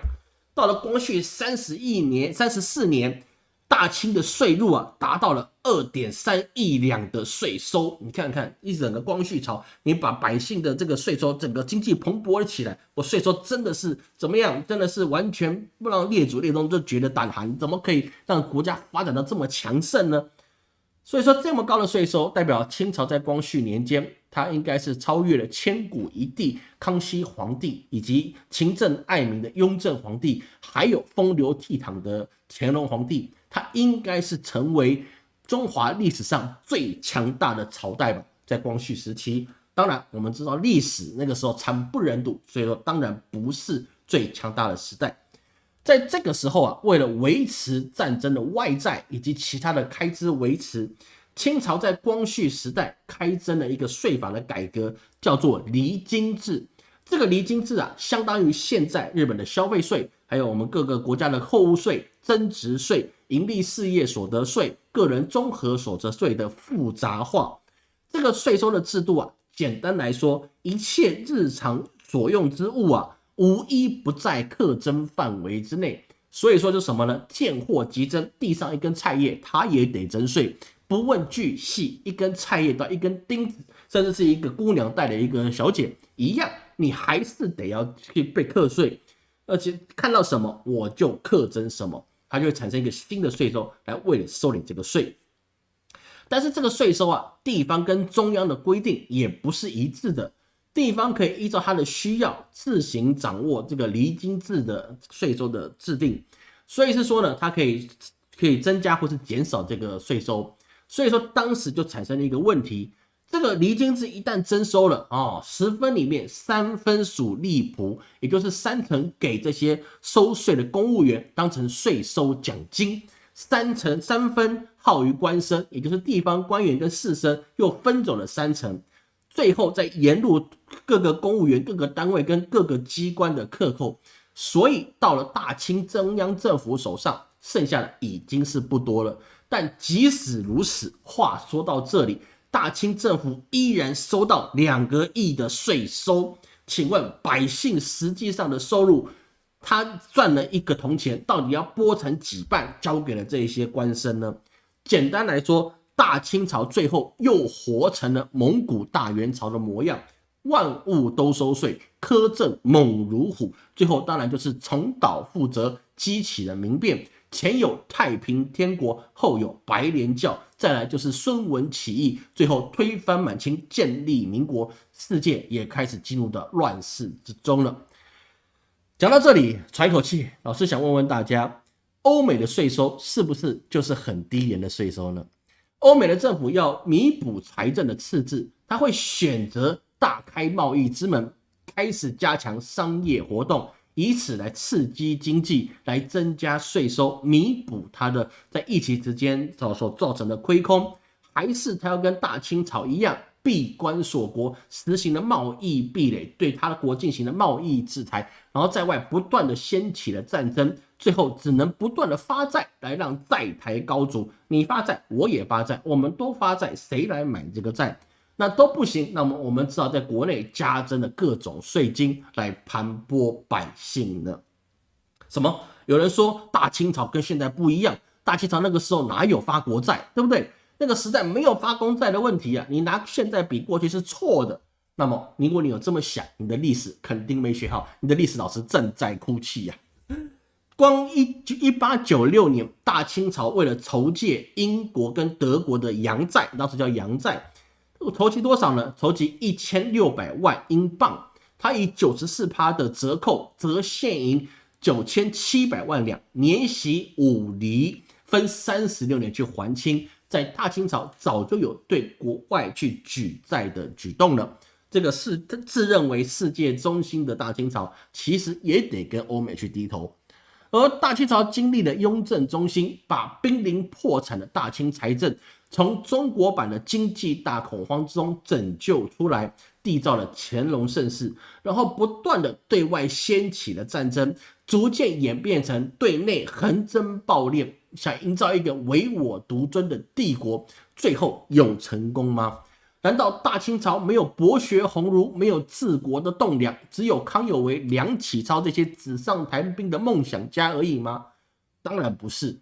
到了光绪三十一年、三十四年，大清的税入啊达到了二点三亿两的税收。你看看一整个光绪朝，你把百姓的这个税收，整个经济蓬勃了起来。我税收真的是怎么样？真的是完全不让列祖列宗都觉得胆寒。怎么可以让国家发展到这么强盛呢？所以说，这么高的税收代表清朝在光绪年间，他应该是超越了千古一帝康熙皇帝，以及勤政爱民的雍正皇帝，还有风流倜傥的乾隆皇帝。他应该是成为中华历史上最强大的朝代吧，在光绪时期。当然，我们知道历史那个时候惨不忍睹，所以说当然不是最强大的时代。在这个时候啊，为了维持战争的外债以及其他的开支维持。清朝在光绪时代开征了一个税法的改革，叫做离京制。这个离京制啊，相当于现在日本的消费税，还有我们各个国家的货物税、增值税、盈利事业所得税、个人综合所得税的复杂化。这个税收的制度啊，简单来说，一切日常所用之物啊，无一不在课征范围之内。所以说，就什么呢？见货即征，地上一根菜叶，它也得征税。不问巨细，一根菜叶到一根钉子，甚至是一个姑娘带的一个小姐一样，你还是得要去被课税，而且看到什么我就课征什么，它就会产生一个新的税收来为了收你这个税。但是这个税收啊，地方跟中央的规定也不是一致的，地方可以依照它的需要自行掌握这个离京制的税收的制定，所以是说呢，它可以可以增加或是减少这个税收。所以说，当时就产生了一个问题：这个离京制一旦征收了啊，十分里面三分属吏仆，也就是三成给这些收税的公务员当成税收奖金，三成三分耗于官绅，也就是地方官员跟士绅又分走了三成，最后再沿路各个公务员、各个单位跟各个机关的克扣，所以到了大清中央政府手上，剩下的已经是不多了。但即使如此，话说到这里，大清政府依然收到两个亿的税收。请问百姓实际上的收入，他赚了一个铜钱，到底要拨成几半交给了这些官绅呢？简单来说，大清朝最后又活成了蒙古大元朝的模样，万物都收税，苛政猛如虎，最后当然就是重蹈覆辙，激起了民变。前有太平天国，后有白莲教，再来就是孙文起义，最后推翻满清，建立民国，世界也开始进入的乱世之中了。讲到这里，喘一口气，老师想问问大家，欧美的税收是不是就是很低廉的税收呢？欧美的政府要弥补财政的赤字，他会选择大开贸易之门，开始加强商业活动。以此来刺激经济，来增加税收，弥补他的在疫情之间所所造成的亏空，还是他要跟大清朝一样闭关锁国，实行了贸易壁垒，对他的国进行了贸易制裁，然后在外不断的掀起了战争，最后只能不断的发债来让债台高筑，你发债我也发债，我们都发债，谁来买这个债？那都不行，那么我们只好在国内加征了各种税金来盘剥百姓呢？什么？有人说大清朝跟现在不一样，大清朝那个时候哪有发国债，对不对？那个时代没有发公债的问题啊，你拿现在比过去是错的。那么如果你有这么想，你的历史肯定没学好，你的历史老师正在哭泣呀。光一一八九六年，大清朝为了筹借英国跟德国的洋债，当时叫洋债。筹集多少呢？筹集一千六百万英镑，他以九十四趴的折扣，折现银九千七百万两，年息五厘，分三十六年去还清。在大清朝早就有对国外去举债的举动了。这个是自认为世界中心的大清朝，其实也得跟欧美去低头。而大清朝经历了雍正中心，把濒临破产的大清财政。从中国版的经济大恐慌之中拯救出来，缔造了乾隆盛世，然后不断的对外掀起了战争，逐渐演变成对内横征暴敛，想营造一个唯我独尊的帝国，最后有成功吗？难道大清朝没有博学鸿儒，没有治国的栋梁，只有康有为、梁启超这些纸上谈兵的梦想家而已吗？当然不是。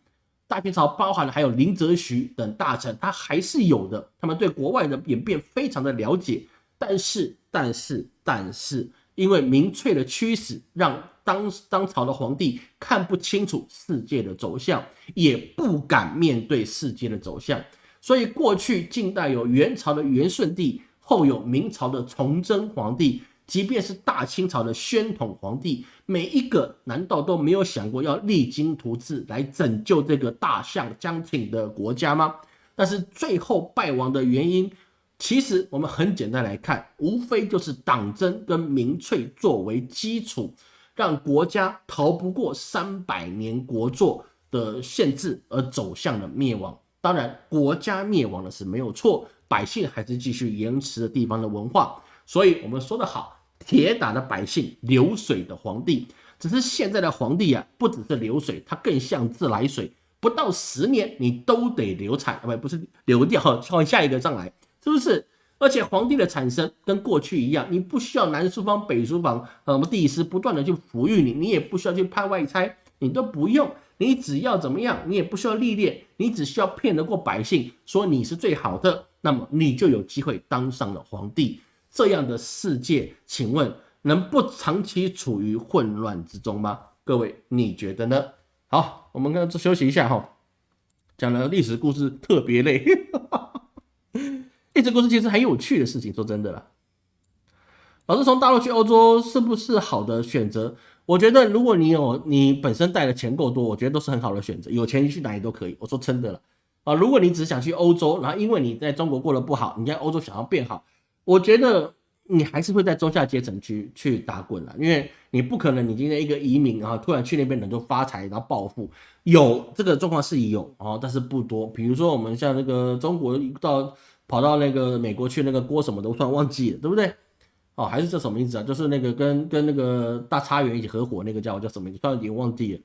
大清朝包含了还有林则徐等大臣，他还是有的。他们对国外的演变非常的了解，但是，但是，但是，因为民粹的驱使，让当当朝的皇帝看不清楚世界的走向，也不敢面对世界的走向。所以，过去近代有元朝的元顺帝，后有明朝的崇祯皇帝，即便是大清朝的宣统皇帝，每一个难道都没有想过要励精图治来拯救这个大象将挺的国家吗？但是最后败亡的原因，其实我们很简单来看，无非就是党争跟民粹作为基础，让国家逃不过三百年国祚的限制而走向了灭亡。当然，国家灭亡的是没有错，百姓还是继续延迟的地方的文化。所以我们说的好，铁打的百姓，流水的皇帝。只是现在的皇帝啊，不只是流水，他更像自来水。不到十年，你都得流产，不不是流掉，换下一个上来，是不是？而且皇帝的产生跟过去一样，你不需要南书房、北书房，呃，什么帝师不断的去抚育你，你也不需要去派外差，你都不用，你只要怎么样，你也不需要历练，你只需要骗得过百姓，说你是最好的，那么你就有机会当上了皇帝。这样的世界，请问能不长期处于混乱之中吗？各位，你觉得呢？好，我们刚刚休息一下哈，讲了历史故事特别累，历史故事其实很有趣的事情。说真的啦，老师从大陆去欧洲是不是好的选择？我觉得如果你有你本身带的钱够多，我觉得都是很好的选择。有钱去哪里都可以。我说真的了啊，如果你只想去欧洲，然后因为你在中国过得不好，你在欧洲想要变好，我觉得。你还是会在中下阶层区去打滚了，因为你不可能你今天一个移民啊，突然去那边能够发财然后暴富，有这个状况是有啊，但是不多。比如说我们像那个中国到跑到那个美国去那个郭什么的，我突然忘记了，对不对？哦，还是叫什么名字啊？就是那个跟跟那个大差园一起合伙那个叫叫什么名字？突然经忘记了，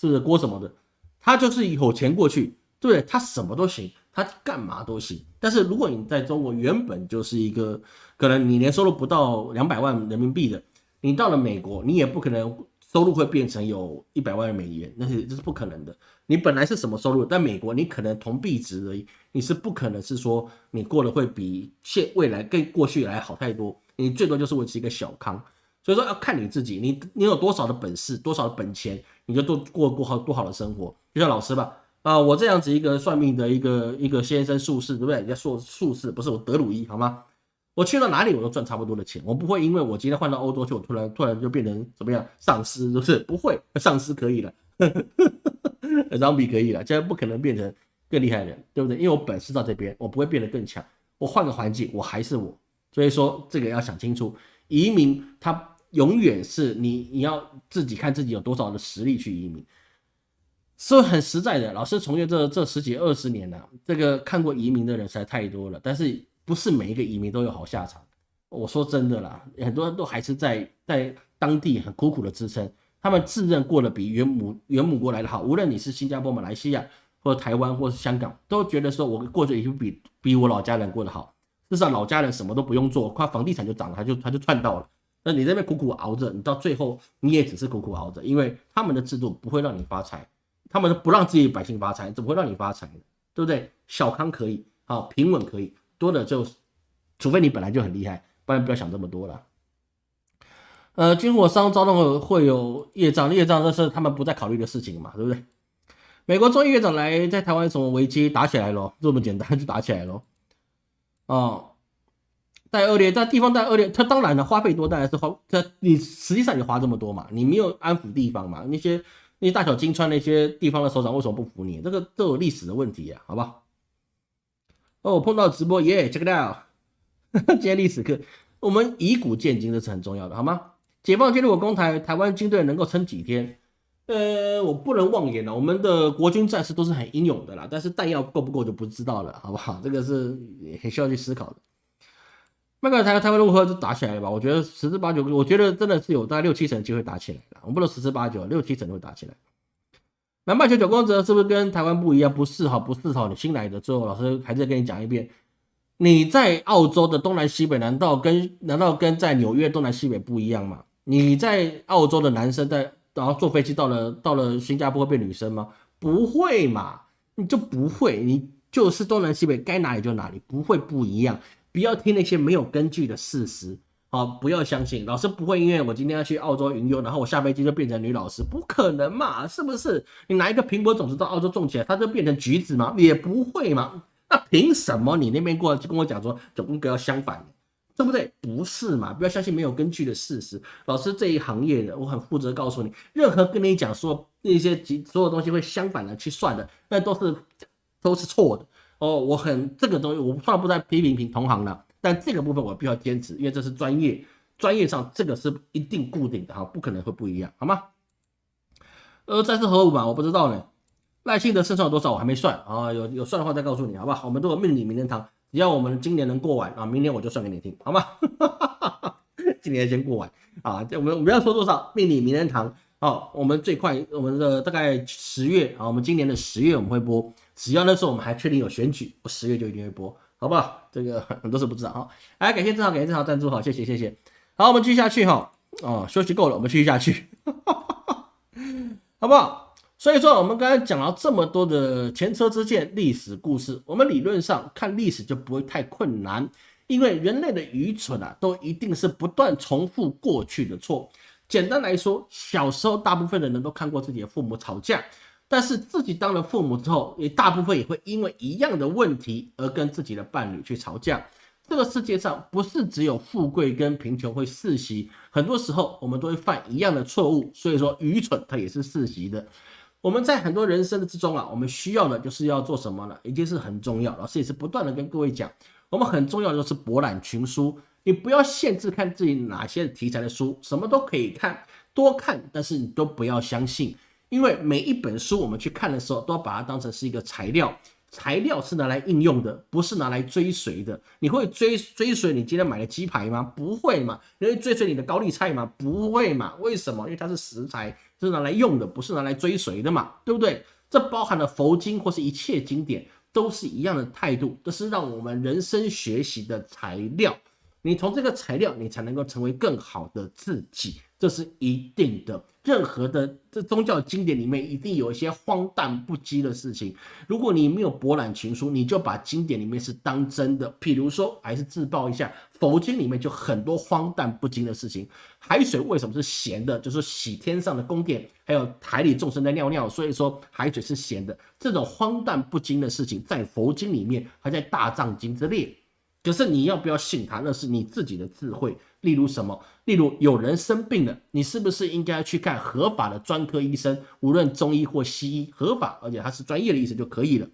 是不是郭什么的？他就是有钱过去，对他什么都行。他干嘛都行，但是如果你在中国原本就是一个可能你年收入不到两百万人民币的，你到了美国，你也不可能收入会变成有一百万美元，那是这是不可能的。你本来是什么收入，在美国你可能同币值而已，你是不可能是说你过得会比现未来跟过去来好太多，你最多就是维持一个小康。所以说要看你自己，你你有多少的本事，多少的本钱，你就多过过好多好的生活。就像老师吧。啊，我这样子一个算命的一个一个先生术士，对不对？人家说术士不是我德鲁伊，好吗？我去到哪里我都赚差不多的钱，我不会因为我今天换到欧洲去，我突然突然就变成怎么样丧尸，是不是？不会，丧尸可以了，张比可以了，现在不可能变成更厉害的人，对不对？因为我本事到这边，我不会变得更强，我换个环境，我还是我。所以说这个要想清楚，移民他永远是你你要自己看自己有多少的实力去移民。是很实在的，老师从业这这十几二十年了，这个看过移民的人实在太多了，但是不是每一个移民都有好下场。我说真的啦，很多人都还是在在当地很苦苦的支撑，他们自认过得比原母原母国来的好。无论你是新加坡、马来西亚，或者台湾，或是香港，都觉得说我过着已经比比我老家人过得好。至少老家人什么都不用做，靠房地产就涨了，他就他就赚到了。那你这边苦苦熬着，你到最后你也只是苦苦熬着，因为他们的制度不会让你发财。他们不让自己百姓发财，怎么会让你发财呢？对不对？小康可以，好平稳可以，多的就，除非你本来就很厉害，不然不要想这么多了。呃，军火商招动会有业障，业障这是他们不再考虑的事情嘛，对不对？美国众议院长来在台湾什么危机打起来咯，这么简单就打起来咯。哦，带恶劣，在地方带恶劣，他当然了，花费多当然是花，这你实际上你花这么多嘛，你没有安抚地方嘛，那些。那些大小金川那些地方的首长为什么不服你？这个都有历史的问题呀，好不好？哦，碰到直播耶，check it out，今天历史课，我们以古鉴今，这是很重要的，好吗？解放军如果攻台，台湾军队能够撑几天？呃，我不能妄言了，我们的国军战士都是很英勇的啦，但是弹药够不够就不知道了，好不好？这个是很需要去思考的。麦克台台湾如何就打起来了吧？我觉得十之八九，我觉得真的是有大概六七成机会打起来了。我们不能十之八九，六七成都会打起来。南半球九光泽是不是跟台湾不一样？不是哈，不是哈。你新来的，最后老师还是跟你讲一遍，你在澳洲的东南西北，难道跟难道跟在纽约东南西北不一样吗？你在澳洲的男生在然后坐飞机到了到了新加坡会变女生吗？不会嘛，你就不会，你就是东南西北该哪里就哪里，不会不一样。不要听那些没有根据的事实，好，不要相信老师不会因为我今天要去澳洲云游，然后我下飞机就变成女老师，不可能嘛，是不是？你拿一个苹果种子到澳洲种起来，它就变成橘子吗？也不会嘛。那凭什么你那边过来就跟我讲说，总跟要相反？对不对？不是嘛？不要相信没有根据的事实。老师这一行业的，我很负责告诉你，任何跟你讲说那些所有东西会相反的去算的，那都是都是错的哦。我很这个东西，我算不在批评评同行了，但这个部分我必须要坚持，因为这是专业，专业上这个是一定固定的哈，不可能会不一样，好吗？呃，再次何五吧，我不知道呢。赖幸德胜算有多少？我还没算啊，有有算的话再告诉你，好不好？我们都有命理名人堂。只要我们今年能过完啊，明年我就算给你听，好吗？今年先过完啊，这我们我们要说多少命理名人堂哦，我们最快我们的大概十月啊，我们今年的十月我们会播，只要那时候我们还确定有选举，我十月就一定会播，好不好？这个 很多事不知道啊。来，感谢正好，感谢正好赞助，好，谢谢谢谢。好，我们继续下去哈，哦，休息够了，我们继续下去，好不好？所以说，我们刚才讲了这么多的前车之鉴、历史故事，我们理论上看历史就不会太困难，因为人类的愚蠢啊，都一定是不断重复过去的错。简单来说，小时候大部分的人都看过自己的父母吵架，但是自己当了父母之后，也大部分也会因为一样的问题而跟自己的伴侣去吵架。这个世界上不是只有富贵跟贫穷会世袭，很多时候我们都会犯一样的错误。所以说，愚蠢它也是世袭的。我们在很多人生的之中啊，我们需要的就是要做什么呢？一定是很重要，老师也是不断的跟各位讲，我们很重要的就是博览群书。你不要限制看自己哪些题材的书，什么都可以看，多看，但是你都不要相信，因为每一本书我们去看的时候，都要把它当成是一个材料。材料是拿来应用的，不是拿来追随的。你会追追随你今天买的鸡排吗？不会嘛。你会追随你的高丽菜吗？不会嘛。为什么？因为它是食材，是拿来用的，不是拿来追随的嘛，对不对？这包含了佛经或是一切经典，都是一样的态度，这是让我们人生学习的材料。你从这个材料，你才能够成为更好的自己。这是一定的，任何的这宗教经典里面一定有一些荒诞不羁的事情。如果你没有博览群书，你就把经典里面是当真的。譬如说，还是自曝一下，佛经里面就很多荒诞不经的事情。海水为什么是咸的？就是洗天上的宫殿，还有海里众生在尿尿，所以说海水是咸的。这种荒诞不经的事情，在佛经里面，还在大藏经之列。可是你要不要信他？那是你自己的智慧。例如什么？例如有人生病了，你是不是应该去看合法的专科医生？无论中医或西医，合法而且他是专业的医生就可以了。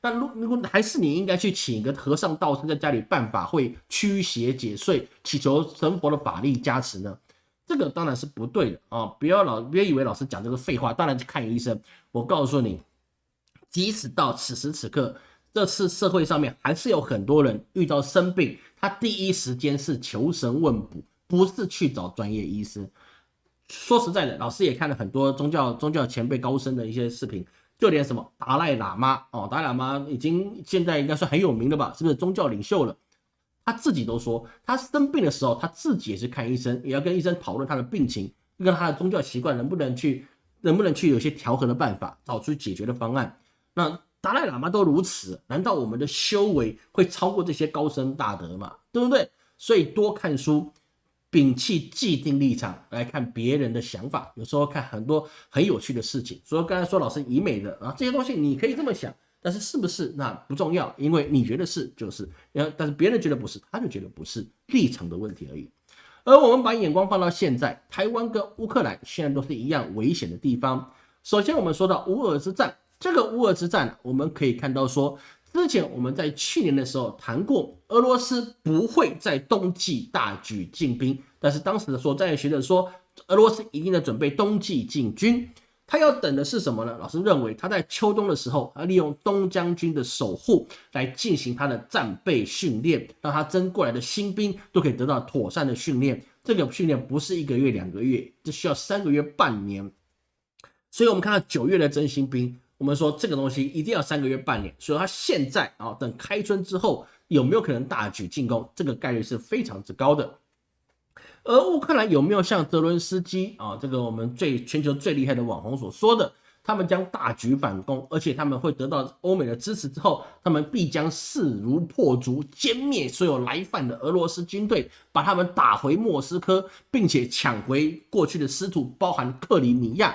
那如如果还是你应该去请一个和尚道士在家里办法会驱邪解祟，祈求神佛的法力加持呢？这个当然是不对的啊！不要老别以为老师讲这个废话，当然去看医生。我告诉你，即使到此时此刻。这次社会上面还是有很多人遇到生病，他第一时间是求神问卜，不是去找专业医师。说实在的，老师也看了很多宗教宗教前辈高僧的一些视频，就连什么达赖喇嘛哦，达赖喇嘛已经现在应该算很有名的吧，是不是宗教领袖了？他自己都说，他生病的时候，他自己也是看医生，也要跟医生讨论他的病情，跟他的宗教习惯能不能去，能不能去有些调和的办法，找出解决的方案。那。达赖喇嘛都如此，难道我们的修为会超过这些高僧大德吗？对不对？所以多看书，摒弃既定立场来看别人的想法，有时候看很多很有趣的事情。所以刚才说老师以美的啊，这些东西你可以这么想，但是是不是那不重要，因为你觉得是就是，然后但是别人觉得不是，他就觉得不是，立场的问题而已。而我们把眼光放到现在，台湾跟乌克兰现在都是一样危险的地方。首先我们说到乌俄之战。这个乌俄之战，我们可以看到说，之前我们在去年的时候谈过，俄罗斯不会在冬季大举进兵，但是当时的说，专业学者说，俄罗斯一定在准备冬季进军，他要等的是什么呢？老师认为他在秋冬的时候，他利用东将军的守护来进行他的战备训练，让他征过来的新兵都可以得到妥善的训练。这个训练不是一个月、两个月，这需要三个月、半年。所以，我们看到九月的征新兵。我们说这个东西一定要三个月半年，所以他现在啊，等开春之后有没有可能大举进攻？这个概率是非常之高的。而乌克兰有没有像泽伦斯基啊，这个我们最全球最厉害的网红所说的，他们将大举反攻，而且他们会得到欧美的支持之后，他们必将势如破竹，歼灭所有来犯的俄罗斯军队，把他们打回莫斯科，并且抢回过去的失土，包含克里米亚。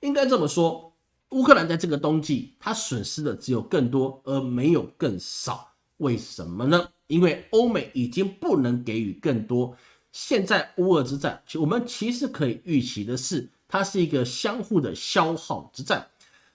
应该这么说。乌克兰在这个冬季，它损失的只有更多，而没有更少。为什么呢？因为欧美已经不能给予更多。现在乌俄之战，我们其实可以预期的是，它是一个相互的消耗之战。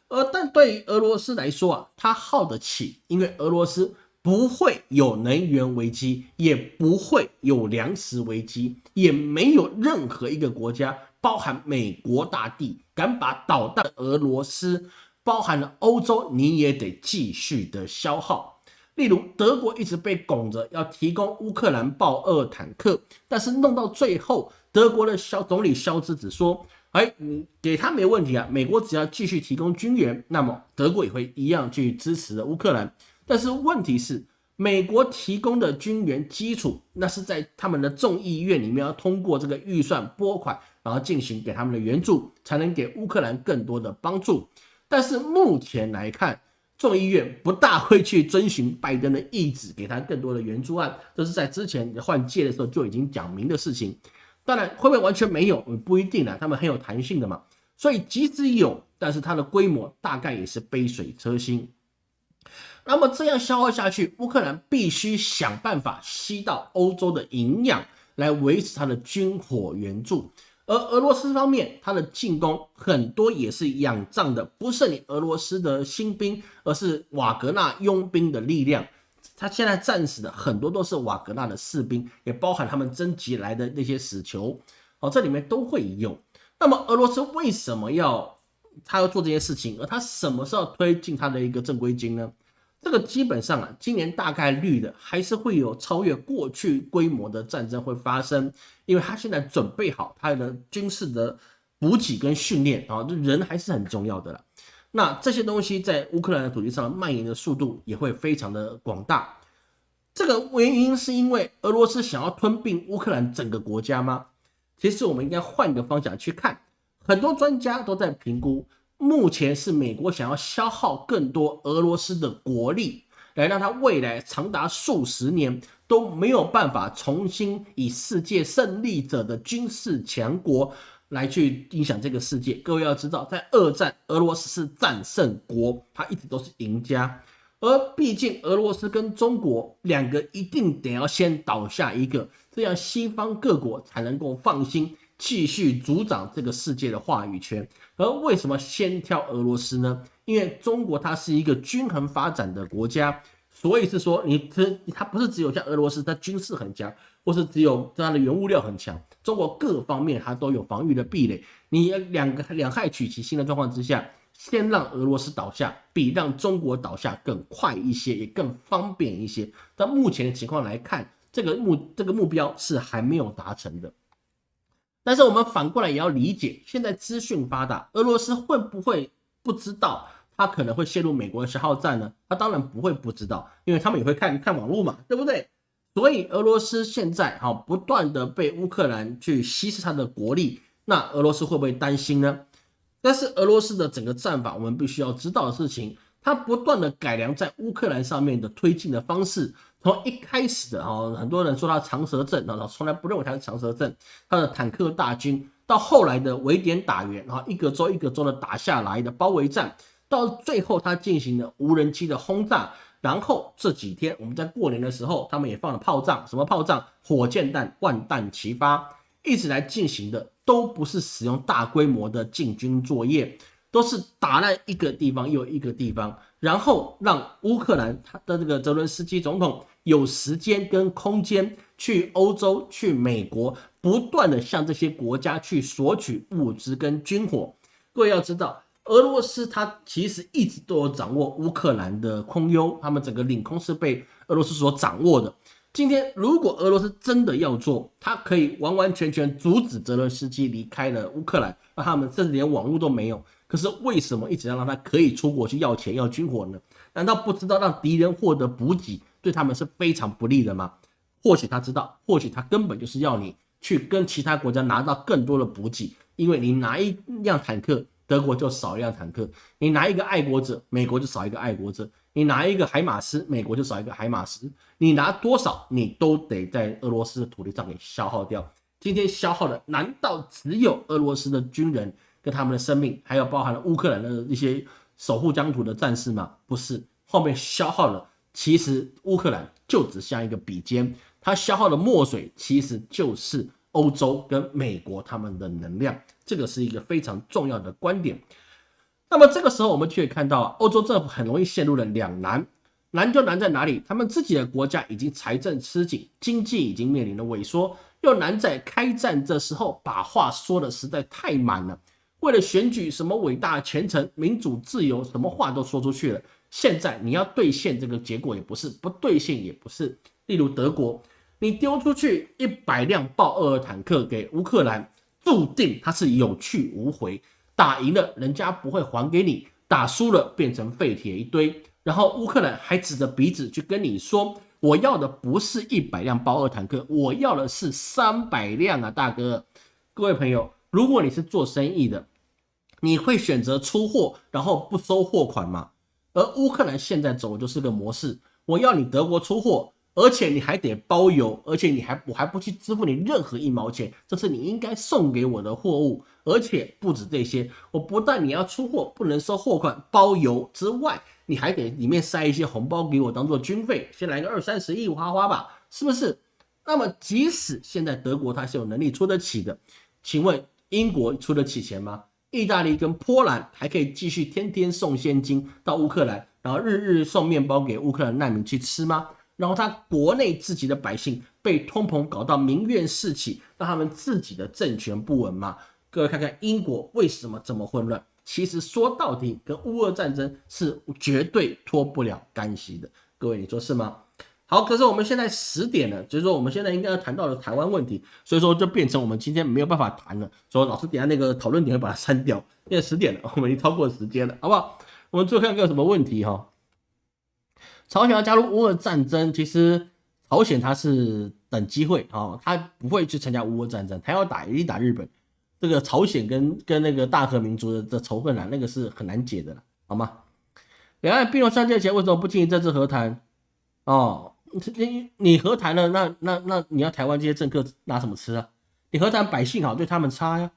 而但对于俄罗斯来说啊，它耗得起，因为俄罗斯不会有能源危机，也不会有粮食危机，也没有任何一个国家，包含美国大地，敢把导弹俄罗斯，包含了欧洲，你也得继续的消耗。例如，德国一直被拱着要提供乌克兰豹二坦克，但是弄到最后，德国的肖总理肖兹只说：“哎，你给他没问题啊，美国只要继续提供军援，那么德国也会一样去支持乌克兰。”但是问题是，美国提供的军援基础，那是在他们的众议院里面要通过这个预算拨款，然后进行给他们的援助，才能给乌克兰更多的帮助。但是目前来看，众议院不大会去遵循拜登的意志，给他更多的援助案，这是在之前换届的时候就已经讲明的事情。当然，会不会完全没有，不一定啊，他们很有弹性的嘛。所以即使有，但是它的规模大概也是杯水车薪。那么这样消耗下去，乌克兰必须想办法吸到欧洲的营养，来维持它的军火援助。而俄罗斯方面，它的进攻很多也是仰仗的，不是你俄罗斯的新兵，而是瓦格纳佣兵的力量。他现在战死的很多都是瓦格纳的士兵，也包含他们征集来的那些死囚。哦，这里面都会有。那么俄罗斯为什么要他要做这些事情？而他什么时候推进他的一个正规军呢？这个基本上啊，今年大概率的还是会有超越过去规模的战争会发生，因为他现在准备好他的军事的补给跟训练啊，人还是很重要的了。那这些东西在乌克兰的土地上蔓延的速度也会非常的广大。这个原因是因为俄罗斯想要吞并乌克兰整个国家吗？其实我们应该换个方向去看，很多专家都在评估。目前是美国想要消耗更多俄罗斯的国力，来让他未来长达数十年都没有办法重新以世界胜利者的军事强国来去影响这个世界。各位要知道，在二战，俄罗斯是战胜国，他一直都是赢家。而毕竟俄罗斯跟中国两个一定得要先倒下一个，这样西方各国才能够放心。继续主掌这个世界的话语权，而为什么先挑俄罗斯呢？因为中国它是一个均衡发展的国家，所以是说你它它不是只有像俄罗斯，它军事很强，或是只有它的原物料很强，中国各方面它都有防御的壁垒。你两个两害取其轻的状况之下，先让俄罗斯倒下，比让中国倒下更快一些，也更方便一些。但目前的情况来看，这个目这个目标是还没有达成的。但是我们反过来也要理解，现在资讯发达，俄罗斯会不会不知道他可能会陷入美国的消耗战呢？他当然不会不知道，因为他们也会看看网络嘛，对不对？所以俄罗斯现在哈不断的被乌克兰去稀释他的国力，那俄罗斯会不会担心呢？但是俄罗斯的整个战法，我们必须要知道的事情，它不断的改良在乌克兰上面的推进的方式。从一开始的哈，很多人说他长蛇阵，然后从来不认为他是长蛇阵，他的坦克大军，到后来的围点打援，然后一个州一个州的打下来的包围战，到最后他进行了无人机的轰炸，然后这几天我们在过年的时候，他们也放了炮仗，什么炮仗？火箭弹万弹齐发，一直来进行的都不是使用大规模的进军作业，都是打烂一个地方又一个地方。然后让乌克兰他的这个泽伦斯基总统有时间跟空间去欧洲、去美国，不断的向这些国家去索取物资跟军火。各位要知道，俄罗斯它其实一直都有掌握乌克兰的空优，他们整个领空是被俄罗斯所掌握的。今天如果俄罗斯真的要做，它可以完完全全阻止泽伦斯基离开了乌克兰，那他们甚至连网络都没有。可是为什么一直要让他可以出国去要钱要军火呢？难道不知道让敌人获得补给对他们是非常不利的吗？或许他知道，或许他根本就是要你去跟其他国家拿到更多的补给，因为你拿一辆坦克，德国就少一辆坦克；你拿一个爱国者，美国就少一个爱国者；你拿一个海马斯，美国就少一个海马斯。你拿多少，你都得在俄罗斯的土地上给消耗掉。今天消耗的难道只有俄罗斯的军人？他们的生命，还有包含了乌克兰的一些守护疆土的战士吗？不是，后面消耗了，其实乌克兰就只像一个笔尖，它消耗的墨水其实就是欧洲跟美国他们的能量，这个是一个非常重要的观点。那么这个时候，我们就可以看到，欧洲政府很容易陷入了两难。难就难在哪里？他们自己的国家已经财政吃紧，经济已经面临了萎缩，又难在开战这时候把话说的实在太满了。为了选举什么伟大前程、民主自由，什么话都说出去了。现在你要兑现这个结果也不是，不兑现也不是。例如德国，你丢出去一百辆豹二坦克给乌克兰，注定它是有去无回。打赢了，人家不会还给你；打输了，变成废铁一堆。然后乌克兰还指着鼻子去跟你说：“我要的不是一百辆豹二坦克，我要的是三百辆啊，大哥！”各位朋友，如果你是做生意的，你会选择出货然后不收货款吗？而乌克兰现在走的就是个模式：我要你德国出货，而且你还得包邮，而且你还我还不去支付你任何一毛钱，这是你应该送给我的货物。而且不止这些，我不但你要出货不能收货款、包邮之外，你还得里面塞一些红包给我当做军费，先来个二三十亿花花吧，是不是？那么即使现在德国它是有能力出得起的，请问英国出得起钱吗？意大利跟波兰还可以继续天天送现金到乌克兰，然后日日送面包给乌克兰难民去吃吗？然后他国内自己的百姓被通膨搞到民怨四起，让他们自己的政权不稳吗？各位看看英国为什么这么混乱？其实说到底，跟乌俄战争是绝对脱不了干系的。各位，你说是吗？好，可是我们现在十点了，所以说我们现在应该要谈到的台湾问题，所以说就变成我们今天没有办法谈了。所以老师等下那个讨论点会把它删掉，因为十点了，我们已经超过时间了，好不好？我们最后看看有什么问题哈。朝鲜要加入乌俄战争，其实朝鲜他是等机会啊，他不会去参加乌俄战争，他要打一定打日本。这个朝鲜跟跟那个大和民族的仇恨啊，那个是很难解的，好吗？两岸并入三界前为什么不进行政治和谈？哦，你你和谈了，那那那你要台湾这些政客拿什么吃啊？你和谈百姓好，对他们差呀。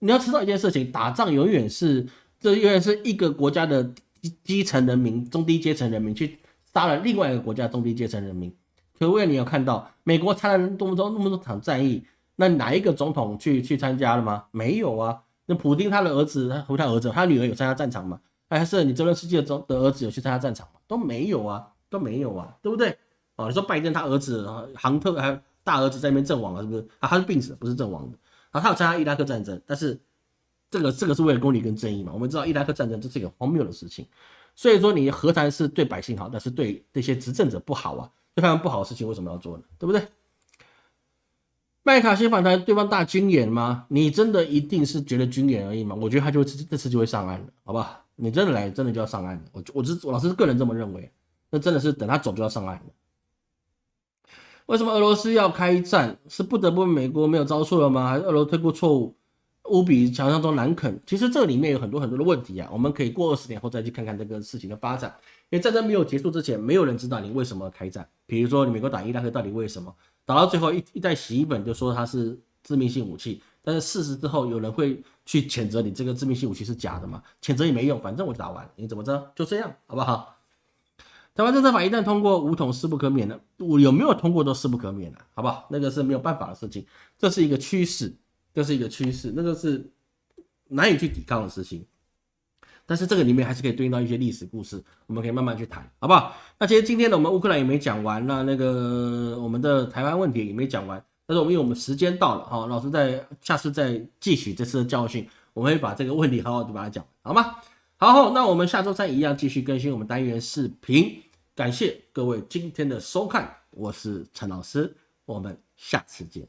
你要知道一件事情，打仗永远是这永远是一个国家的基基层人民、中低阶层人民去杀了另外一个国家中低阶层人民。可为你有看到美国参了那么多那么多场战役？那哪一个总统去去参加了吗？没有啊。那普京他的儿子，他和他儿子，他女儿有参加战场吗？还是你泽连斯基的中的儿子有去参加战场吗？都没有啊，都没有啊，对不对？啊，你说拜登他儿子杭特还大儿子在那边阵亡了，是不是？啊，他是病死的，不是阵亡的。然啊，他有参加伊拉克战争，但是这个这个是为了公理跟正义嘛？我们知道伊拉克战争这是一个荒谬的事情，所以说你何谈是对百姓好，但是对这些执政者不好啊，对他们不好的事情为什么要做呢？对不对？麦卡锡反弹对方大军演吗？你真的一定是觉得军演而已吗？我觉得他就这次就会上岸了，好不好？你真的来，真的就要上岸了。我我是我老师个人这么认为，那真的是等他走就要上岸了。为什么俄罗斯要开战？是不得不美国没有招数了吗？还是俄罗斯推过错误，无比想象中难啃？其实这里面有很多很多的问题啊，我们可以过二十年后再去看看这个事情的发展。因为战争没有结束之前，没有人知道你为什么开战。比如说，你美国打伊拉克到底为什么？打到最后一一袋洗衣粉就说它是致命性武器，但是事实之后有人会去谴责你这个致命性武器是假的嘛？谴责也没用，反正我打完，你怎么着？就这样，好不好？台湾政策法一旦通过，武统势不可免的，我有没有通过都势不可免的，好不好？那个是没有办法的事情，这是一个趋势，这是一个趋势，那个是难以去抵抗的事情。但是这个里面还是可以对应到一些历史故事，我们可以慢慢去谈，好不好？那其实今天呢，我们乌克兰也没讲完，那那个我们的台湾问题也没讲完。但是我们因为我们时间到了，哈，老师在下次再继续这次的教训，我们会把这个问题好好的把它讲，好吗？好，那我们下周三一样继续更新我们单元视频。感谢各位今天的收看，我是陈老师，我们下次见。